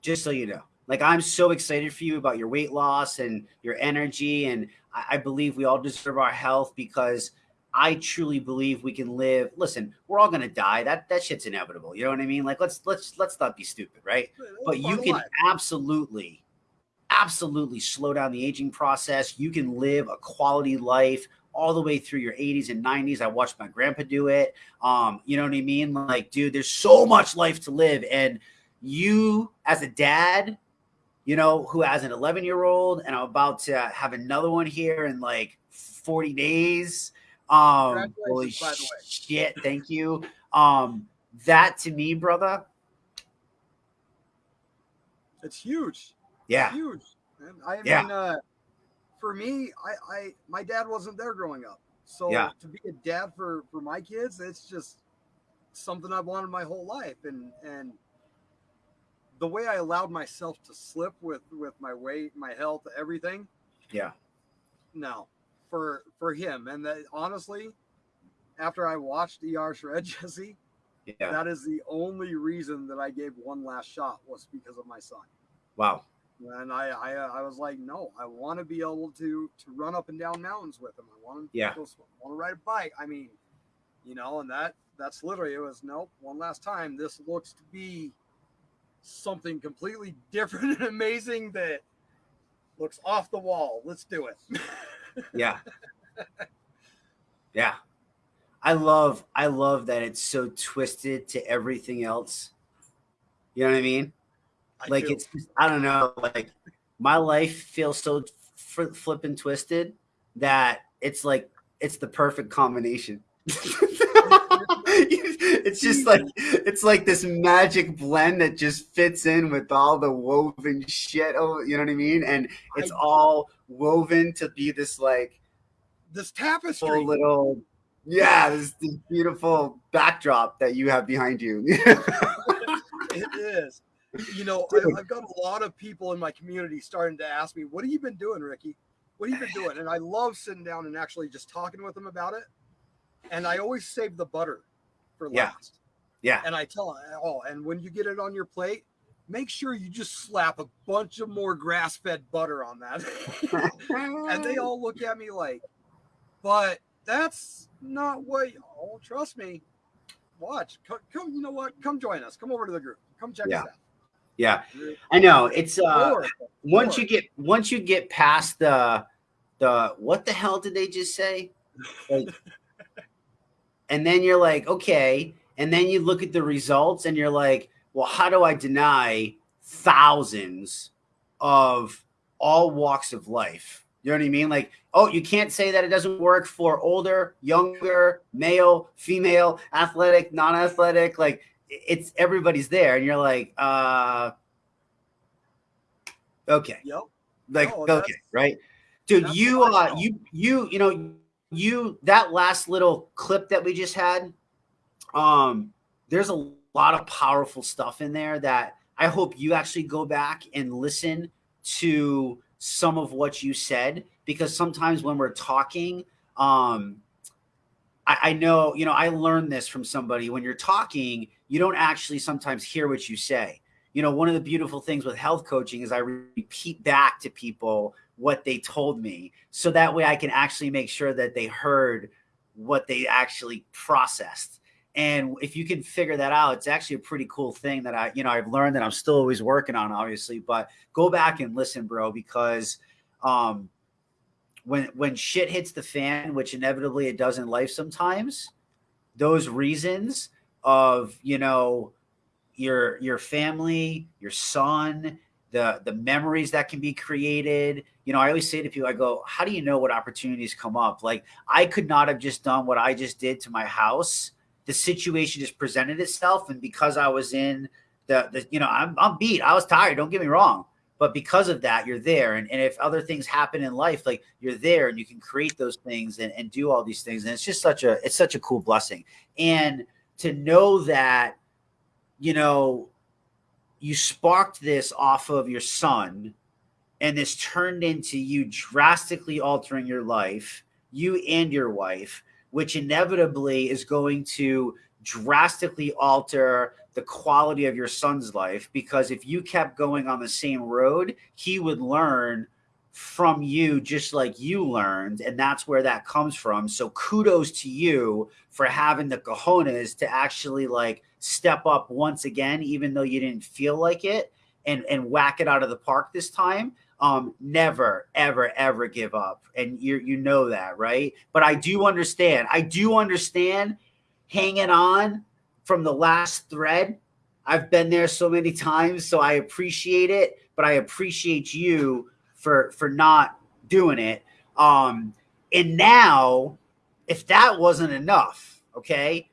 Speaker 1: just so you know like i'm so excited for you about your weight loss and your energy and i, I believe we all deserve our health because I truly believe we can live. Listen, we're all gonna die. That that shit's inevitable. You know what I mean? Like let's let's let's not be stupid, right? But you can absolutely, absolutely slow down the aging process. You can live a quality life all the way through your 80s and 90s. I watched my grandpa do it. Um, you know what I mean? Like, dude, there's so much life to live. And you as a dad, you know, who has an 11 year old and I'm about to have another one here in like 40 days um, holy shit! Thank you. Um, that to me, brother,
Speaker 2: it's huge.
Speaker 1: Yeah,
Speaker 2: it's huge. And I yeah. mean, uh, for me, I, I, my dad wasn't there growing up, so yeah. to be a dad for for my kids, it's just something I've wanted my whole life, and and the way I allowed myself to slip with with my weight, my health, everything.
Speaker 1: Yeah.
Speaker 2: No, for for him. And that honestly, after I watched ER Shred Jesse, yeah. that is the only reason that I gave one last shot was because of my son.
Speaker 1: Wow.
Speaker 2: And I, I, I was like, no, I want to be able to to run up and down mountains with him. I want to,
Speaker 1: yeah.
Speaker 2: Want to ride a bike. I mean, you know, and that that's literally it was nope. One last time. This looks to be something completely different and amazing that looks off the wall. Let's do it.
Speaker 1: yeah. Yeah. I love I love that it's so twisted to everything else. You know what I mean? I like do. it's I don't know, like my life feels so fl- flipping twisted that it's like it's the perfect combination. it's just like it's like this magic blend that just fits in with all the woven shit. Oh, you know what I mean? And it's all woven to be this like
Speaker 2: this tapestry,
Speaker 1: little yeah, this, this beautiful backdrop that you have behind you.
Speaker 2: it is. You know, I, I've got a lot of people in my community starting to ask me, "What have you been doing, Ricky? What have you been doing?" And I love sitting down and actually just talking with them about it. And I always save the butter for
Speaker 1: yeah.
Speaker 2: last.
Speaker 1: Yeah.
Speaker 2: And I tell them, oh, and when you get it on your plate, make sure you just slap a bunch of more grass fed butter on that. and they all look at me like, but that's not what, oh, trust me. Watch, come, come, you know what? Come join us. Come over to the group. Come check
Speaker 1: yeah.
Speaker 2: us out.
Speaker 1: Yeah, I know. It's uh, once you get once you get past the the what the hell did they just say? Like, and then you're like, okay, and then you look at the results and you're like, well, how do I deny thousands of all walks of life? You know what I mean? Like, oh, you can't say that it doesn't work for older, younger, male, female, athletic, non-athletic. Like, it's everybody's there, and you're like, uh, okay,
Speaker 2: yep.
Speaker 1: like, no, okay, right, dude. You, uh, you, you, you know, you that last little clip that we just had. Um, there's a lot of powerful stuff in there that I hope you actually go back and listen to some of what you said because sometimes when we're talking, um, I, I know, you know, I learned this from somebody when you're talking, you don't actually sometimes hear what you say. You know, one of the beautiful things with health coaching is I repeat back to people what they told me so that way I can actually make sure that they heard what they actually processed and if you can figure that out, it's actually a pretty cool thing that I, you know, I've learned that I'm still always working on, obviously. But go back and listen, bro, because um, when when shit hits the fan, which inevitably it does in life sometimes, those reasons of you know your your family, your son, the the memories that can be created. You know, I always say to people, I go, "How do you know what opportunities come up?" Like I could not have just done what I just did to my house the situation just presented itself. And because I was in the, the you know, I'm, I'm beat. I was tired. Don't get me wrong. But because of that, you're there. And, and if other things happen in life, like you're there and you can create those things and, and do all these things. And it's just such a, it's such a cool blessing. And to know that, you know, you sparked this off of your son and this turned into you drastically altering your life, you and your wife which inevitably is going to drastically alter the quality of your son's life because if you kept going on the same road, he would learn from you just like you learned and that's where that comes from. So kudos to you for having the cojones to actually like step up once again even though you didn't feel like it and and whack it out of the park this time um never ever ever give up. And you you know that right? But i do understand. I do understand hanging on from the last thread. I've been there so many times so i appreciate it but i appreciate you for for not doing it. Um, and now, if that wasn't enough, okay,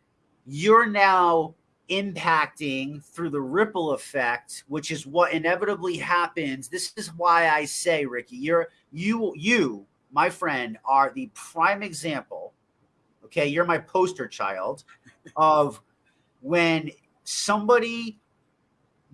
Speaker 1: you're now impacting through the ripple effect, which is what inevitably happens. This is why I say, Ricky, you're you you, my friend, are the prime example. Okay, you're my poster child of when somebody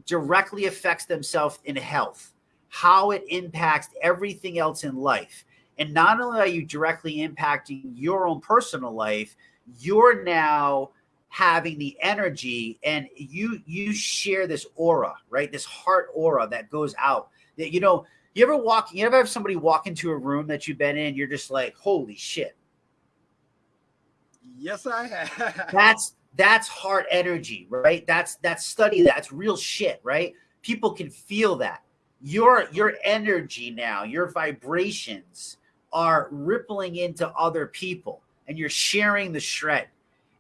Speaker 1: directly affects themselves in health how it impacts everything else in life. And not only are you directly impacting your own personal life, you're now having the energy and you you share this aura, right? This heart aura that goes out. That you know, you ever walk, you ever have somebody walk into a room that you've been in, you're just like, holy shit.
Speaker 2: Yes, I have.
Speaker 1: That's that's heart energy, right? That's that's study, that's real shit, right? People can feel that your your energy now, your vibrations are rippling into other people and you're sharing the shred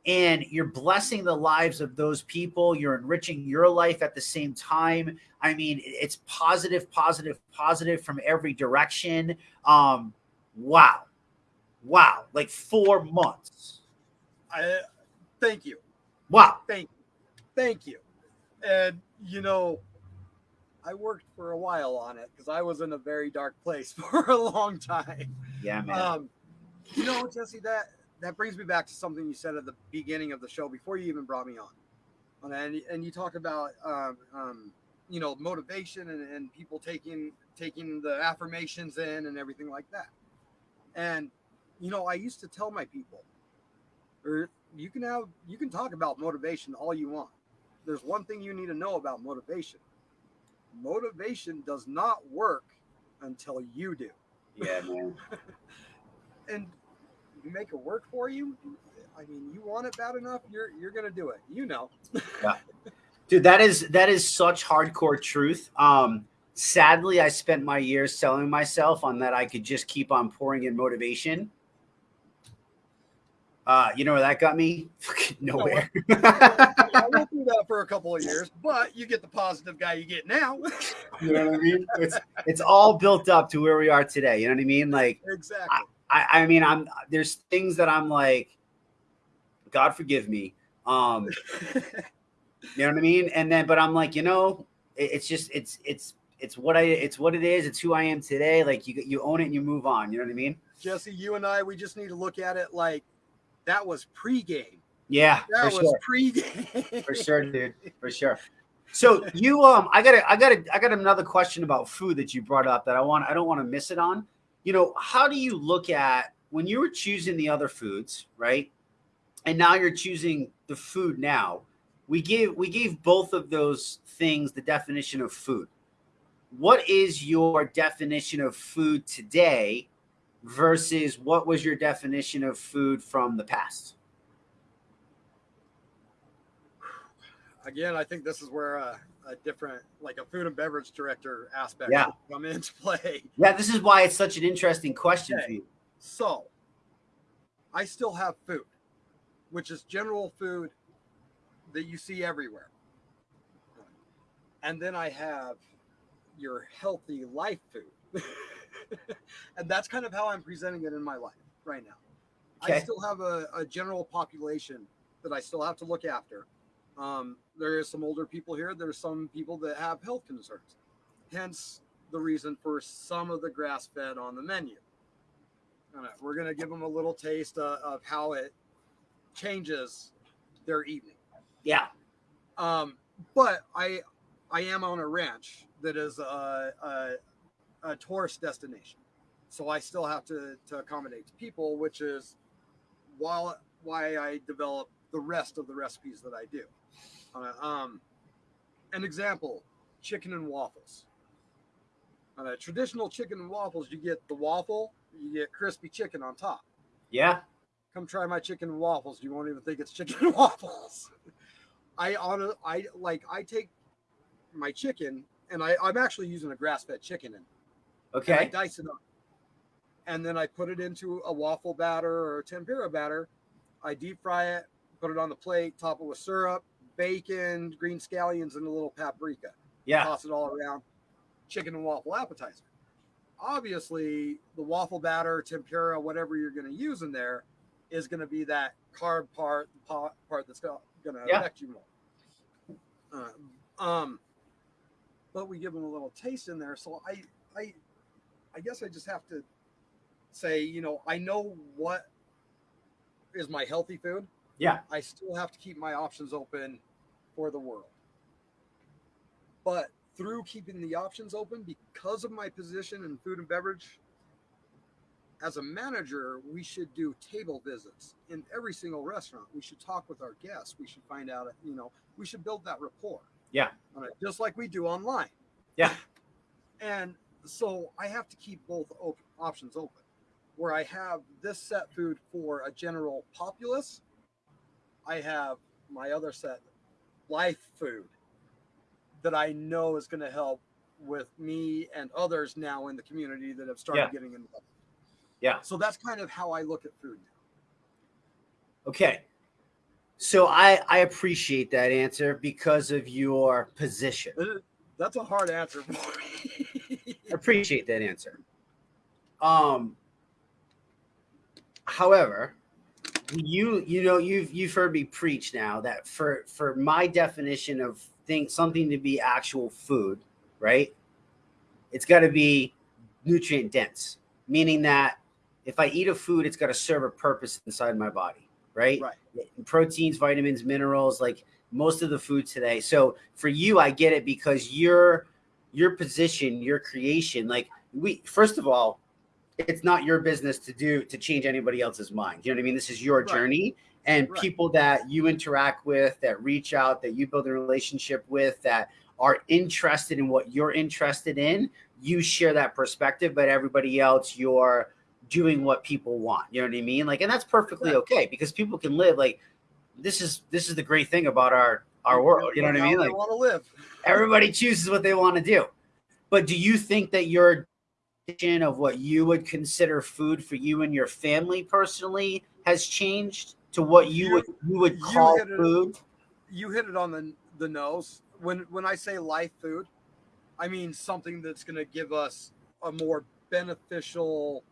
Speaker 1: and you're blessing the lives of those people. You're enriching your life at the same time. I mean, it's positive, positive, positive from every direction. Um, wow. Wow. Like four months.
Speaker 2: I thank you.
Speaker 1: Wow.
Speaker 2: Thank thank you. And you know, I worked for a while on it because I was in a very dark place for a long time.
Speaker 1: Yeah, man.
Speaker 2: Um, you know, Jesse, that that brings me back to something you said at the beginning of the show before you even brought me on, and and you talk about um, um, you know motivation and, and people taking taking the affirmations in and everything like that. And you know, I used to tell my people, or you can have you can talk about motivation all you want. There's one thing you need to know about motivation motivation does not work until you do.
Speaker 1: Yeah, man.
Speaker 2: and you make it work for you. I mean, you want it bad enough, you're you're gonna do it. You know.
Speaker 1: yeah. Dude, that is that is such hardcore truth. Um, sadly, I spent my years selling myself on that I could just keep on pouring in motivation uh, you know where that got me? Nowhere.
Speaker 2: I went through that for a couple of years, but you get the positive guy you get now.
Speaker 1: you know what I mean? It's it's all built up to where we are today. You know what I mean? Like
Speaker 2: exactly.
Speaker 1: I, I mean, I'm there's things that I'm like, God forgive me. Um, you know what I mean? And then, but I'm like, you know, it, it's just it's it's it's what I it's what it is. It's who I am today. Like you you own it and you move on. You know what I mean?
Speaker 2: Jesse, you and I, we just need to look at it like that was pregame.
Speaker 1: Yeah,
Speaker 2: that was
Speaker 1: sure.
Speaker 2: pregame.
Speaker 1: for sure, dude. For sure. So you um I got I got I got another question about food that you brought up that I want I don't want to miss it on. You know, how do you look at when you were choosing the other foods, right? And now you're choosing the food now. We gave we gave both of those things the definition of food. What is your definition of food today versus what was your definition of food from the past?
Speaker 2: Again, I think this is where a, a different, like a food and beverage director aspect
Speaker 1: yeah.
Speaker 2: come into play.
Speaker 1: Yeah, this is why it's such an interesting question
Speaker 2: okay.
Speaker 1: for you.
Speaker 2: So, I still have food, which is general food that you see everywhere. And then I have your healthy life food. and that's kind of how I'm presenting it in my life right now. Okay. I still have a, a, general population that I still have to look after. Um, there is some older people here. There's some people that have health concerns. Hence the reason for some of the grass fed on the menu. We're going to give them a little taste uh, of how it changes their evening.
Speaker 1: Yeah.
Speaker 2: Um, but I, I am on a ranch that is a, a, a tourist destination. So I still have to, to accommodate people, which is while why I develop the rest of the recipes that I do. Uh, um, an example: chicken and waffles. On a traditional chicken and waffles, you get the waffle, you get crispy chicken on top.
Speaker 1: Yeah.
Speaker 2: Come try my chicken and waffles. You won't even think it's chicken and waffles. I on I like I take my chicken and I, I'm actually using a grass fed chicken in. and I
Speaker 1: Okay.
Speaker 2: dice it up. And then I put it into a waffle batter or a tempura batter. I deep fry it, put it on the plate, top it with syrup, bacon, green scallions, and a little paprika.
Speaker 1: Yeah.
Speaker 2: Toss it all around. Chicken and waffle appetizer. Obviously, the waffle batter, tempura, whatever you're going to use in there, is going to be that carb part, part that's going to
Speaker 1: Yeah.
Speaker 2: affect you more. Uh, um, but we give them a little taste in there. So I, I, I guess I just have to say, you know, I know what is my healthy food.
Speaker 1: Yeah.
Speaker 2: I still have to keep my options open for the world. But through keeping the options open, because of my position in food and beverage, as a manager, we should do table visits in every single restaurant. We should talk with our guests. We should find out, you know, we should build that rapport.
Speaker 1: Yeah.
Speaker 2: Uh, just like we do online.
Speaker 1: Yeah.
Speaker 2: And so I have to keep both op- options open. Where I have this set food for a general populace, I have my other set life food that I know is going to help with me and others now in the community that have started
Speaker 1: Yeah.
Speaker 2: getting involved.
Speaker 1: Yeah.
Speaker 2: So that's kind of how I look at food now.
Speaker 1: Okay. So I I appreciate that answer because of your position.
Speaker 2: That's a hard answer for me.
Speaker 1: I appreciate that answer. Um however, you you know you've you've heard me preach now that for for my definition of think something to be actual food, right? It's got to be nutrient dense, meaning that if I eat a food, it's got to serve a purpose inside my body, right?
Speaker 2: right.
Speaker 1: proteins, vitamins, minerals, like most of the food today. So for you, I get it because your your position, your creation, like we first of all, it's not your business to do to change anybody else's mind. You know what I mean? This is your
Speaker 2: Right.
Speaker 1: journey. And
Speaker 2: Right.
Speaker 1: people that you interact with, that reach out, that you build a relationship with, that are interested in what you're interested in, you share that perspective, but everybody else, you're doing what people want. You know what I mean? Like, and that's perfectly okay because people can live like this is this is the great thing about our our world. You know what I mean? Like
Speaker 2: want to live.
Speaker 1: everybody chooses what they want to do. But do you think that your definition of what you would consider food for you and your family personally has changed to what you
Speaker 2: You-
Speaker 1: would you would
Speaker 2: you
Speaker 1: call
Speaker 2: hit it-
Speaker 1: food?
Speaker 2: You hit it on the the nose. When when I say life food, I mean something that's going to give us a more beneficial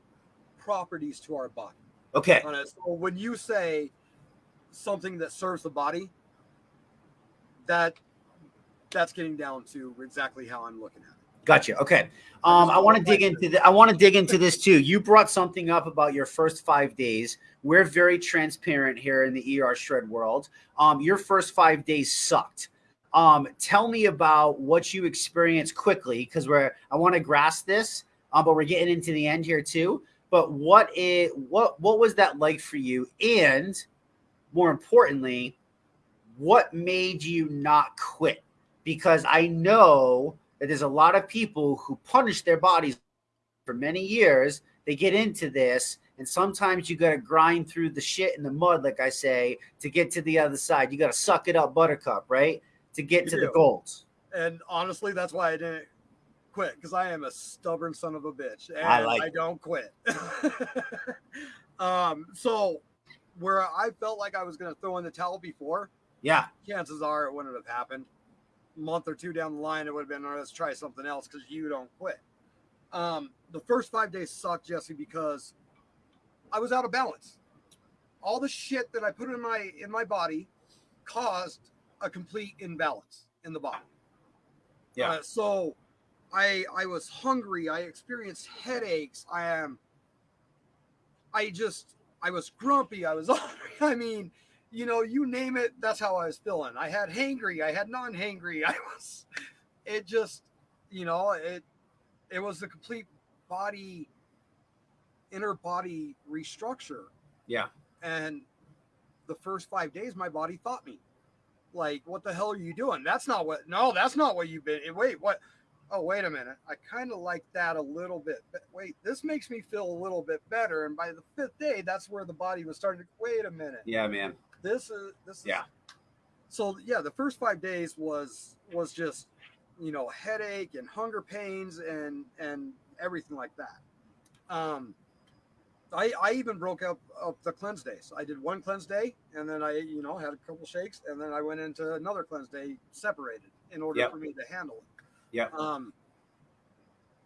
Speaker 2: properties to our body.
Speaker 1: Okay.
Speaker 2: So when you say something that serves the body, that that's getting down to exactly how I'm looking at it.
Speaker 1: Gotcha. Okay. Um, I want to dig into the, I want to dig into this too. You brought something up about your first five days. We're very transparent here in the ER shred world. Um, your first five days sucked. Um, tell me about what you experienced quickly because we're I want to grasp this, um, but we're getting into the end here too. But what is what what was that like for you? And more importantly, what made you not quit? Because I know that there's a lot of people who punish their bodies for many years. They get into this, and sometimes you got to grind through the shit in the mud, like I say, to get to the other side. You got to suck it up, buttercup, right? To get
Speaker 2: You
Speaker 1: to the goals.
Speaker 2: And honestly, that's why I didn't quit because I am a stubborn son of a bitch, and
Speaker 1: I
Speaker 2: I,
Speaker 1: like it.
Speaker 2: don't quit. um, so where I felt like I was going to throw in the towel before,
Speaker 1: Yeah.
Speaker 2: chances are it wouldn't have happened. Month or two down the line, it would have been, "All right, let's try something else because you don't quit. Um, the first five days sucked, Jesse, because I was out of balance. All the shit that I put in my in my body caused a complete imbalance in the body.
Speaker 1: Yeah.
Speaker 2: Uh, so I I was hungry. I experienced headaches. I am. I just I was grumpy. I was I mean, you know, you name it. That's how I was feeling. I had hangry. I had non-hangry. I was. It just, you know, it it was the complete body, inner body restructure.
Speaker 1: Yeah.
Speaker 2: And the first five days, my body fought me. Like, what the hell are you doing? That's not what. No, that's not what you've been. Wait, what? oh, wait a minute. I kind of like that a little bit. But wait, this makes me feel a little bit better. And by the fifth day, that's where the body was starting to wait a minute.
Speaker 1: Yeah, man.
Speaker 2: This is this is
Speaker 1: Yeah.
Speaker 2: So yeah, the first five days was was just you know headache and hunger pains and and everything like that. Um, I I even broke up up the cleanse days. I did one cleanse day and then I you know had a couple shakes and then I went into another cleanse day separated in order
Speaker 1: Yep.
Speaker 2: for me to handle it.
Speaker 1: Yep.
Speaker 2: Um,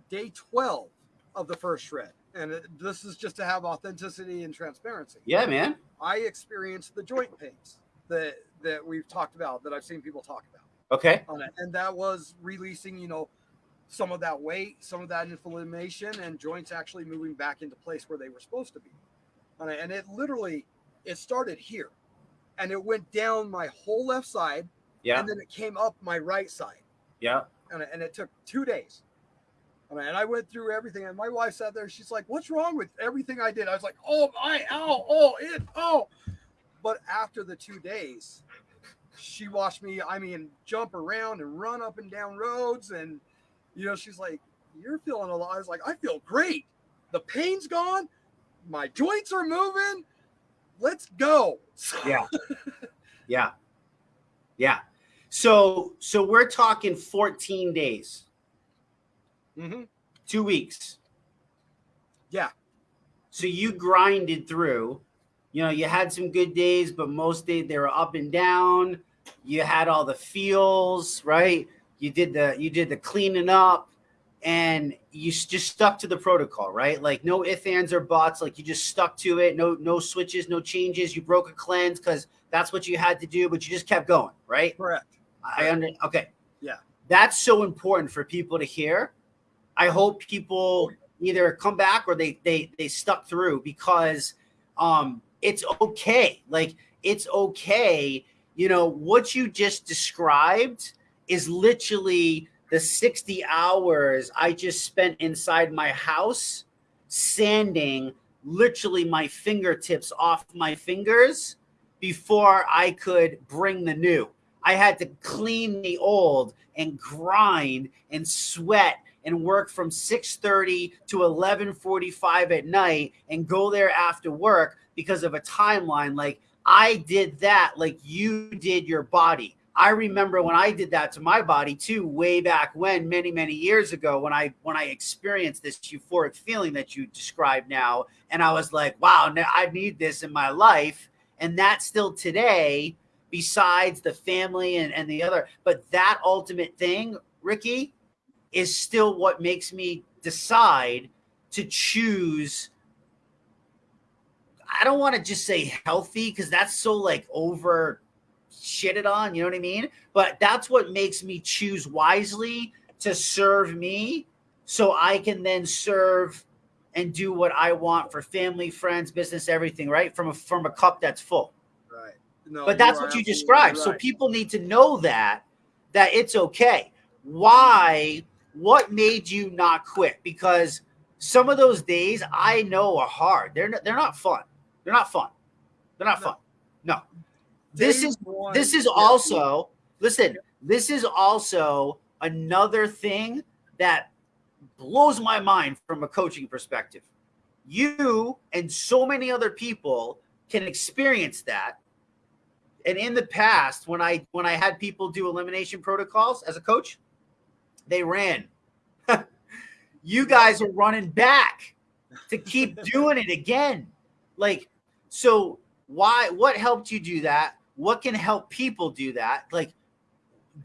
Speaker 2: day twelve of the first shred, and it, this is just to have authenticity and transparency.
Speaker 1: Yeah, man.
Speaker 2: I experienced the joint pains that that we've talked about, that I've seen people talk about
Speaker 1: Okay.
Speaker 2: on and that was releasing, you know, some of that weight, some of that inflammation, and joints actually moving back into place where they were supposed to be. And it literally, it started here, and it went down my whole left side,
Speaker 1: Yeah.
Speaker 2: and then it came up my right side,
Speaker 1: Yeah.
Speaker 2: and, and it took two days. And I- and I went through everything, and my wife sat there. She's like, "What's wrong with everything I did?" I was like, "Oh my, ow, oh it, oh." But after the two days, she watched me. I mean, jump around and run up and down roads, and you know, she's like, "You're feeling a lot." I was like, "I feel great. The pain's gone. My joints are moving. Let's go."
Speaker 1: Yeah. Yeah. Yeah. So so we're talking 14 days,
Speaker 2: Mhm.
Speaker 1: two weeks.
Speaker 2: Yeah.
Speaker 1: So you grinded through. You know, you had some good days, but most days they were up and down. You had all the feels, right? You did the you did the cleaning up and you just stuck to the protocol, right? Like no ifs, ands, or buts. Like you just stuck to it. No, no switches, no changes. You broke a cleanse because that's what you had to do, but you just kept going, right?
Speaker 2: Correct.
Speaker 1: I under okay.
Speaker 2: Yeah.
Speaker 1: That's so important for people to hear. I hope people either come back or they they they stuck through because um it's okay. Like it's okay. You know, what you just described is literally the 60 hours I just spent inside my house sanding literally my fingertips off my fingers before I could bring the new. I had to clean the old and grind and sweat and work from 6:30 to 11:45 at night and go there after work because of a timeline. Like I did that like you did your body. I remember when I did that to my body too way back when many many years ago when I when I experienced this euphoric feeling that you describe now. And I was like wow now I need this in my life. And that still today besides the family and, and the other but that ultimate thing ricky is still what makes me decide to choose i don't want to just say healthy because that's so like over shitted on you know what i mean but that's what makes me choose wisely to serve me so i can then serve and do what i want for family friends business everything right from a from a cup that's full
Speaker 2: Right. No,
Speaker 1: but that's what you described. So people need to know that that it's okay. Why? What made you not quit? Because some of those days I know are hard. They're not, they're not fun. They're not fun. They're not
Speaker 2: No.
Speaker 1: fun. No. This
Speaker 2: Day
Speaker 1: is
Speaker 2: one-
Speaker 1: this is also listen. This is also another thing that blows my mind from a coaching perspective. You and so many other people can experience that and in the past when i when i had people do elimination protocols as a coach they ran. You guys are running back to keep doing it again. Like so why what helped you do that? What can help people do that? Like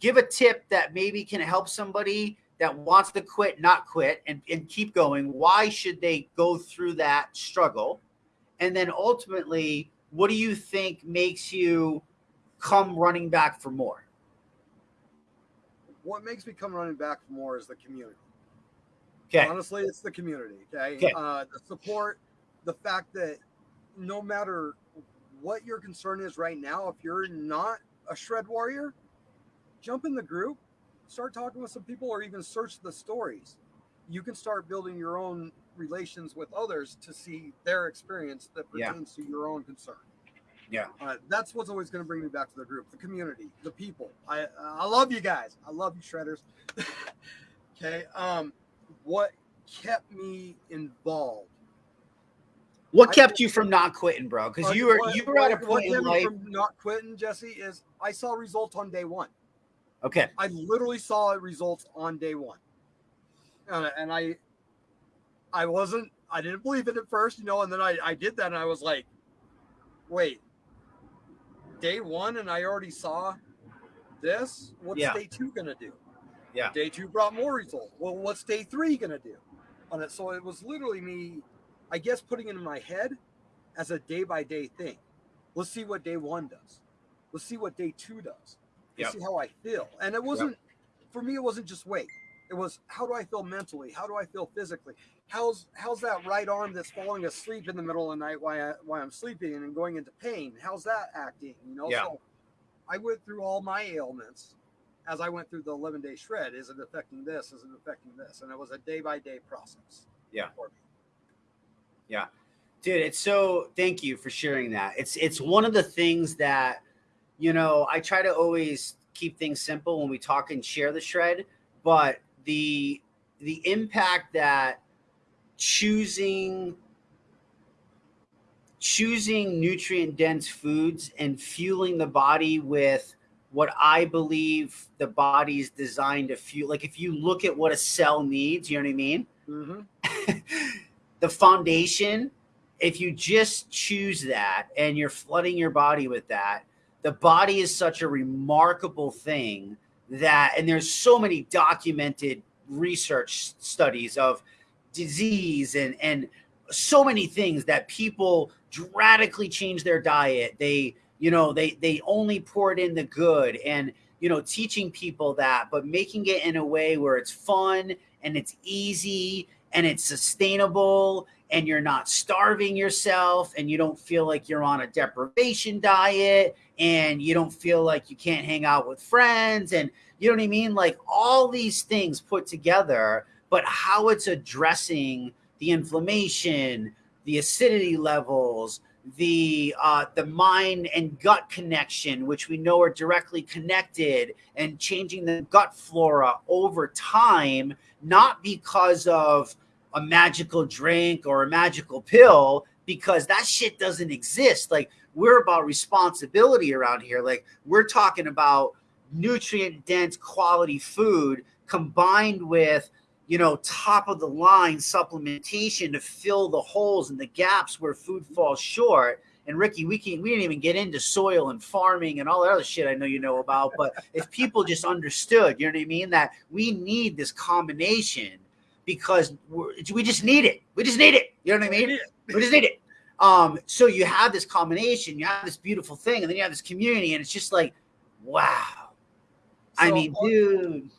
Speaker 1: give a tip that maybe can help somebody that wants to quit not quit and, and keep going. Why should they go through that struggle? And then ultimately what do you think makes you come running back for more
Speaker 2: What makes me come running back more is the community.
Speaker 1: okay
Speaker 2: Honestly, it's the community. Okay.
Speaker 1: Okay.
Speaker 2: Uh, the support, the fact that no matter what your concern is right now, if you're not a shred warrior, jump in the group, start talking with some people, or even search the stories. You can start building your own relations with others to see their experience that
Speaker 1: Yeah.
Speaker 2: pertains to your own concern.
Speaker 1: Yeah.
Speaker 2: Uh, that's what's always going to bring me back to the group, the community, the people. I I love you guys. I love you, shredders. Okay. Um, what kept me involved?
Speaker 1: What
Speaker 2: I-
Speaker 1: kept you from not quitting, bro? Because you were
Speaker 2: What-
Speaker 1: you were at a
Speaker 2: what- what
Speaker 1: point in life.
Speaker 2: from not quitting, Jesse, is I saw results on day one.
Speaker 1: Okay.
Speaker 2: I literally saw results on day one, and, and I, I wasn't, I didn't believe it at first, you know, and then I, I did that, and I was like, wait, day one, and I already saw this. What's
Speaker 1: Yeah.
Speaker 2: day two gonna do?
Speaker 1: Yeah.
Speaker 2: Day two brought more results. Well, what's day three gonna do? On it, so it was literally me, I guess, putting it in my head as a day by day thing. Let's see what day one does. Let's see what day two does. Let's
Speaker 1: Yep.
Speaker 2: see how I feel. And it wasn't for me. It wasn't just weight. It was how do I feel mentally? How do I feel physically? How's how's that right arm that's falling asleep in the middle of the night while I, while I'm sleeping and going into pain? How's that acting? You know.
Speaker 1: Yeah.
Speaker 2: So I went through all my ailments as I went through the 11 day shred. Is it affecting this? Is it affecting this? And it was a day by day process.
Speaker 1: Yeah.
Speaker 2: for me.
Speaker 1: dude it's so thank you for sharing that it's it's one of the things that you know i try to always keep things simple when we talk and share the shred but the the impact that choosing choosing nutrient dense foods and fueling the body with what i believe the body's designed to fuel like if you look at what a cell needs you know what i mean
Speaker 2: Mhm.
Speaker 1: the foundation, if you just choose that and you're flooding your body with that, the body is such a remarkable thing that, and there's so many documented research studies of disease and, and so many things that people drastically change their diet. They, you know, they, they only pour it in the good and, you know, teaching people that, but making it in a way where it's fun and it's easy and it's sustainable and you're not starving yourself and you don't feel like you're on a deprivation diet and you don't feel like you can't hang out with friends and you know what I mean? Like all these things put together but how it's addressing the inflammation the acidity levels the uh, the mind and gut connection which we know are directly connected and changing the gut flora over time not because of a magical drink or a magical pill because that shit doesn't exist. Like we're about responsibility around here. Like we're talking about nutrient dense quality food combined with you know top of the line supplementation to fill the holes and the gaps where food falls short and Ricky, we can we didn't even get into soil and farming and all that other shit I know you know about. But if people just understood, you know what I mean, that we need this combination because we're, we just need it. We just need it. You know what I mean? We just need it. Um, so you have this combination, you have this beautiful thing, and then you have this community, and it's just like, wow. I
Speaker 2: So,
Speaker 1: mean,
Speaker 2: uh,
Speaker 1: dude.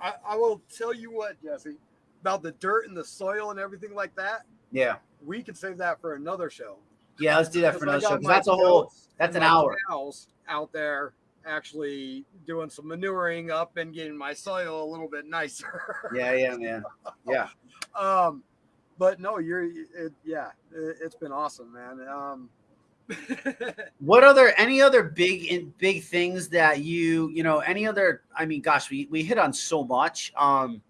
Speaker 2: I, I will tell you what, Jesse, about the dirt and the soil and everything like that.
Speaker 1: Yeah.
Speaker 2: We could save that for another show.
Speaker 1: Yeah, let's do that for another show.
Speaker 2: got
Speaker 1: 'cause
Speaker 2: my
Speaker 1: That's a whole that's an hour.
Speaker 2: out there actually doing some manuring up and getting my soil a little bit nicer.
Speaker 1: Yeah, yeah, man. Yeah.
Speaker 2: um, but no, you're it, yeah, it, it's been awesome, man. Um,
Speaker 1: What other any other big in big things that you you know any other I mean gosh we we hit on so much um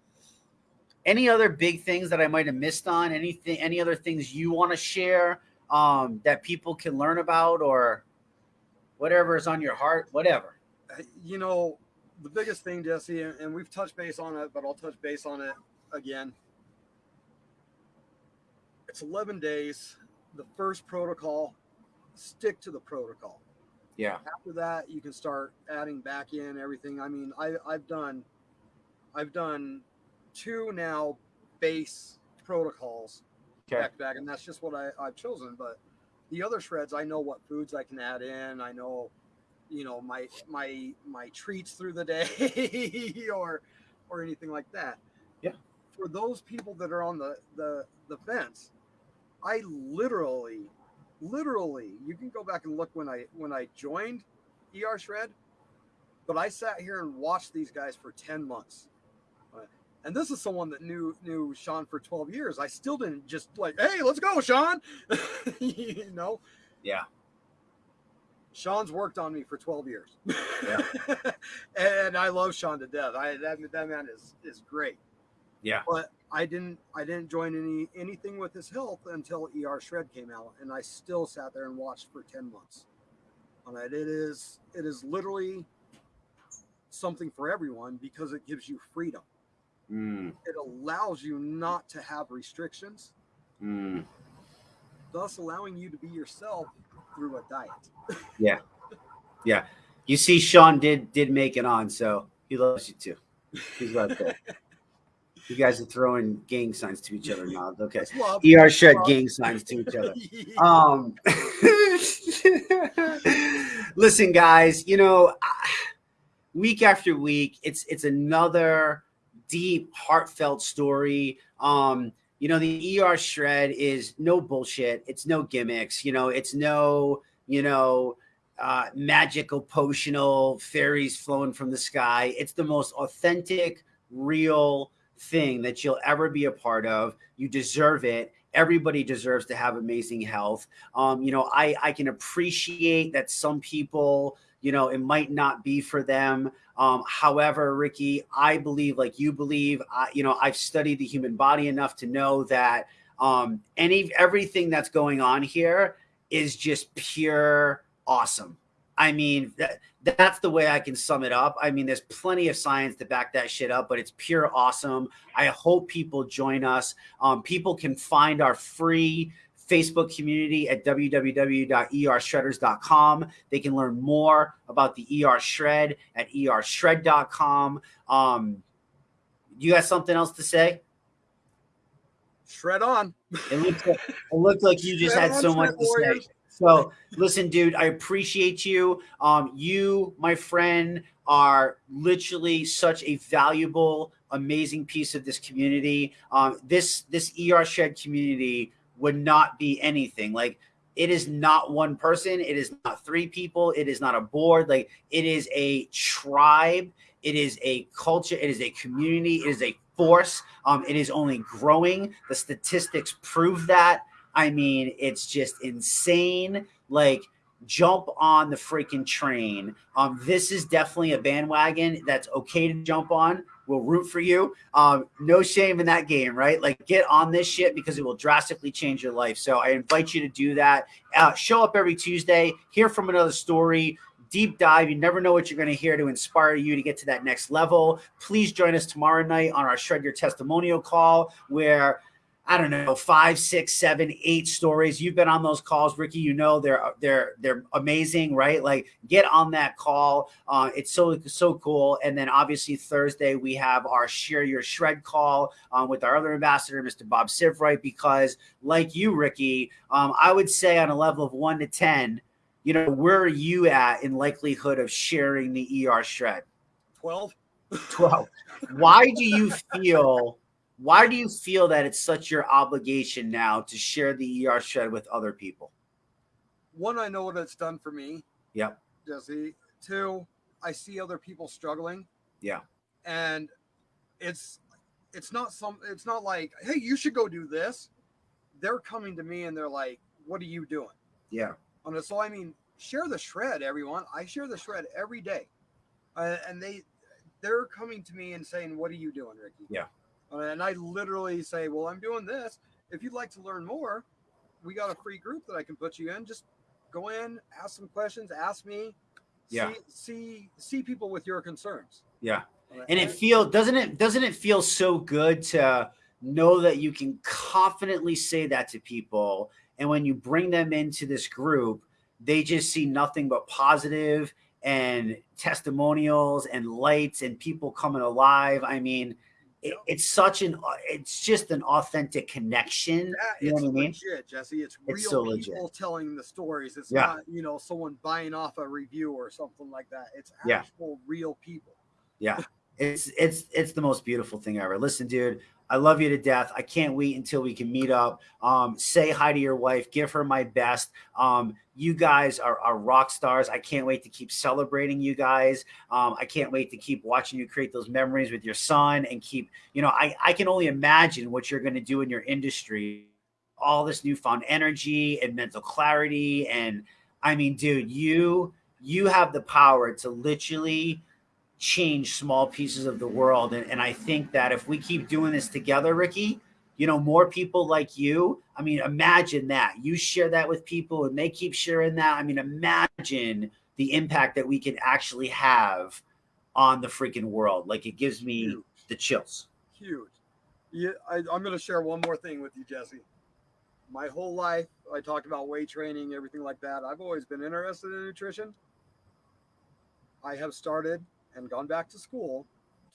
Speaker 1: any other big things that I might have missed on anything any other things you want to share um that people can learn about or whatever is on your heart whatever uh,
Speaker 2: you know, the biggest thing, Jesse, and, and we've touched base on it, but I'll touch base on it again. It's 11 days. The first protocol, stick to the protocol.
Speaker 1: yeah
Speaker 2: After that, you can start adding back in everything. I mean, I, I've done, I've done two now base protocols
Speaker 1: okay
Speaker 2: back to back, and that's just what I, I've chosen. But the other shreds, I know what foods I can add in. I know, you know, my my my treats through the day or or anything like that.
Speaker 1: Yeah.
Speaker 2: For those people that are on the the the fence, I literally, literally, you can go back and look when I when I joined ER Shred, but I sat here and watched these guys for ten months and this is someone that knew knew Sean for 12 years. I still didn't just like, hey, let's go, Sean. you know?
Speaker 1: Yeah.
Speaker 2: Sean's worked on me for 12 years. Yeah. and I love Sean to death. I that, that man is is great.
Speaker 1: Yeah.
Speaker 2: But I didn't I didn't join any anything with his health until ER Shred came out and I still sat there and watched for 10 months. On it. It is it is literally something for everyone because it gives you freedom.
Speaker 1: Mm.
Speaker 2: It allows you not to have restrictions.
Speaker 1: Mm.
Speaker 2: Thus allowing you to be yourself through a diet.
Speaker 1: yeah. Yeah. You see Sean did did make it on, so he loves you too. He's right there. You guys are throwing gang signs to each other now. Okay. ER Shred gang signs to each other. Um Listen guys, you know, week after week, it's it's another deep heartfelt story. Um you know, the ER shred is no bullshit. It's no gimmicks. You know, it's no, you know, uh, magical potional fairies flowing from the sky. It's the most authentic, real thing that you'll ever be a part of. You deserve it. Everybody deserves to have amazing health. Um, you know, I, I can appreciate that some people, you know, it might not be for them. Um, however, Ricky, I believe, like you believe, you know, I've studied the human body enough to know that um, any everything that's going on here is just pure awesome. I mean, that, that's the way I can sum it up. I mean, there's plenty of science to back that shit up, but it's pure awesome. I hope people join us. Um, people can find our free Facebook community at www.ershredders.com. They can learn more about the ER Shred at ershred.com. Um, you got something else to say?
Speaker 2: Shred on.
Speaker 1: It looked like, it looked like you just Shred had so much to warriors. say. So listen, dude, I appreciate you. Um, you, my friend, are literally such a valuable, amazing piece of this community. Um, this this ER Shred community would not be anything. Like it is not one person, it is not three people, it is not a board, like it is a tribe, it is a culture, it is a community, it is a force. Um, it is only growing. The statistics prove that. I mean, it's just insane. Like, jump on the freaking train. Um, this is definitely a bandwagon that's okay to jump on. We'll root for you. Um, no shame in that game, right? Like get on this shit because it will drastically change your life. So I invite you to do that. Uh, show up every Tuesday, hear from another story, deep dive. You never know what you're going to hear to inspire you to get to that next level. Please join us tomorrow night on our Shred Your Testimonial call where I don't know, five, six, seven, eight stories. You've been on those calls, Ricky. You know they're they're they're amazing, right? Like get on that call. Uh, it's so so cool. And then obviously Thursday we have our share your shred call um, with our other ambassador, Mr. Bob Sivright. Because like you, Ricky, um, I would say on a level of one to ten, you know, where are you at in likelihood of sharing the ER shred?
Speaker 2: Twelve.
Speaker 1: Twelve. Why do you feel? Why do you feel that it's such your obligation now to share the ER shred with other people?
Speaker 2: One, I know what it's done for me.
Speaker 1: Yep.
Speaker 2: Jesse. Two, I see other people struggling.
Speaker 1: Yeah.
Speaker 2: And it's it's not some it's not like, hey, you should go do this. They're coming to me and they're like, what are you doing?
Speaker 1: Yeah.
Speaker 2: And so I mean, share the shred, everyone. I share the shred every day. Uh, and they they're coming to me and saying, "What are you doing, Ricky?"
Speaker 1: Yeah.
Speaker 2: And I literally say, Well, I'm doing this. If you'd like to learn more, we got a free group that I can put you in. Just go in, ask some questions, ask me.
Speaker 1: Yeah.
Speaker 2: See see, see people with your concerns.
Speaker 1: Yeah. And it feel doesn't it doesn't it feel so good to know that you can confidently say that to people and when you bring them into this group they just see nothing but positive and testimonials and lights and people coming alive i mean it, it's such an uh, it's just an authentic connection.
Speaker 2: Yeah, you know what I mean? Legit, Jesse. It's,
Speaker 1: it's
Speaker 2: real
Speaker 1: so
Speaker 2: people
Speaker 1: legit.
Speaker 2: telling the stories. It's
Speaker 1: yeah.
Speaker 2: not, you know, someone buying off a review or something like that. It's actual
Speaker 1: yeah.
Speaker 2: real people.
Speaker 1: Yeah. It's it's it's the most beautiful thing ever. Listen, dude, I love you to death. I can't wait until we can meet up. Um, say hi to your wife, give her my best. Um, you guys are, are rock stars. I can't wait to keep celebrating you guys. Um, I can't wait to keep watching you create those memories with your son and keep, you know, I, I can only imagine what you're going to do in your industry. All this newfound energy and mental clarity and I mean, dude, you you have the power to literally change small pieces of the world. And, and I think that if we keep doing this together, Ricky, you know, more people like you. I mean, imagine that you share that with people and they keep sharing that. I mean, imagine the impact that we can actually have on the freaking world. Like it gives me Huge. the chills.
Speaker 2: Huge. Yeah, I, I'm going to share one more thing with you, Jesse. My whole life, I talked about weight training, everything like that. I've always been interested in nutrition. I have started and gone back to school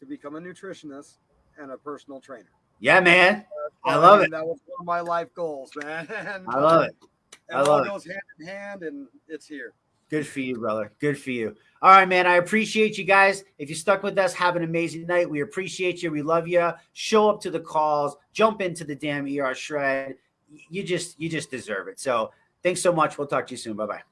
Speaker 2: to become a nutritionist and a personal trainer.
Speaker 1: Yeah, man. I love it.
Speaker 2: That was one of my life goals, man.
Speaker 1: I love it.
Speaker 2: I love it goes hand in hand, and it's here.
Speaker 1: Good for you, brother. Good for you. All right, man. I appreciate you guys. If you stuck with us, have an amazing night. We appreciate you. We love you. Show up to the calls. Jump into the damn ER shred. You just you just deserve it. So thanks so much. We'll talk to you soon. Bye bye.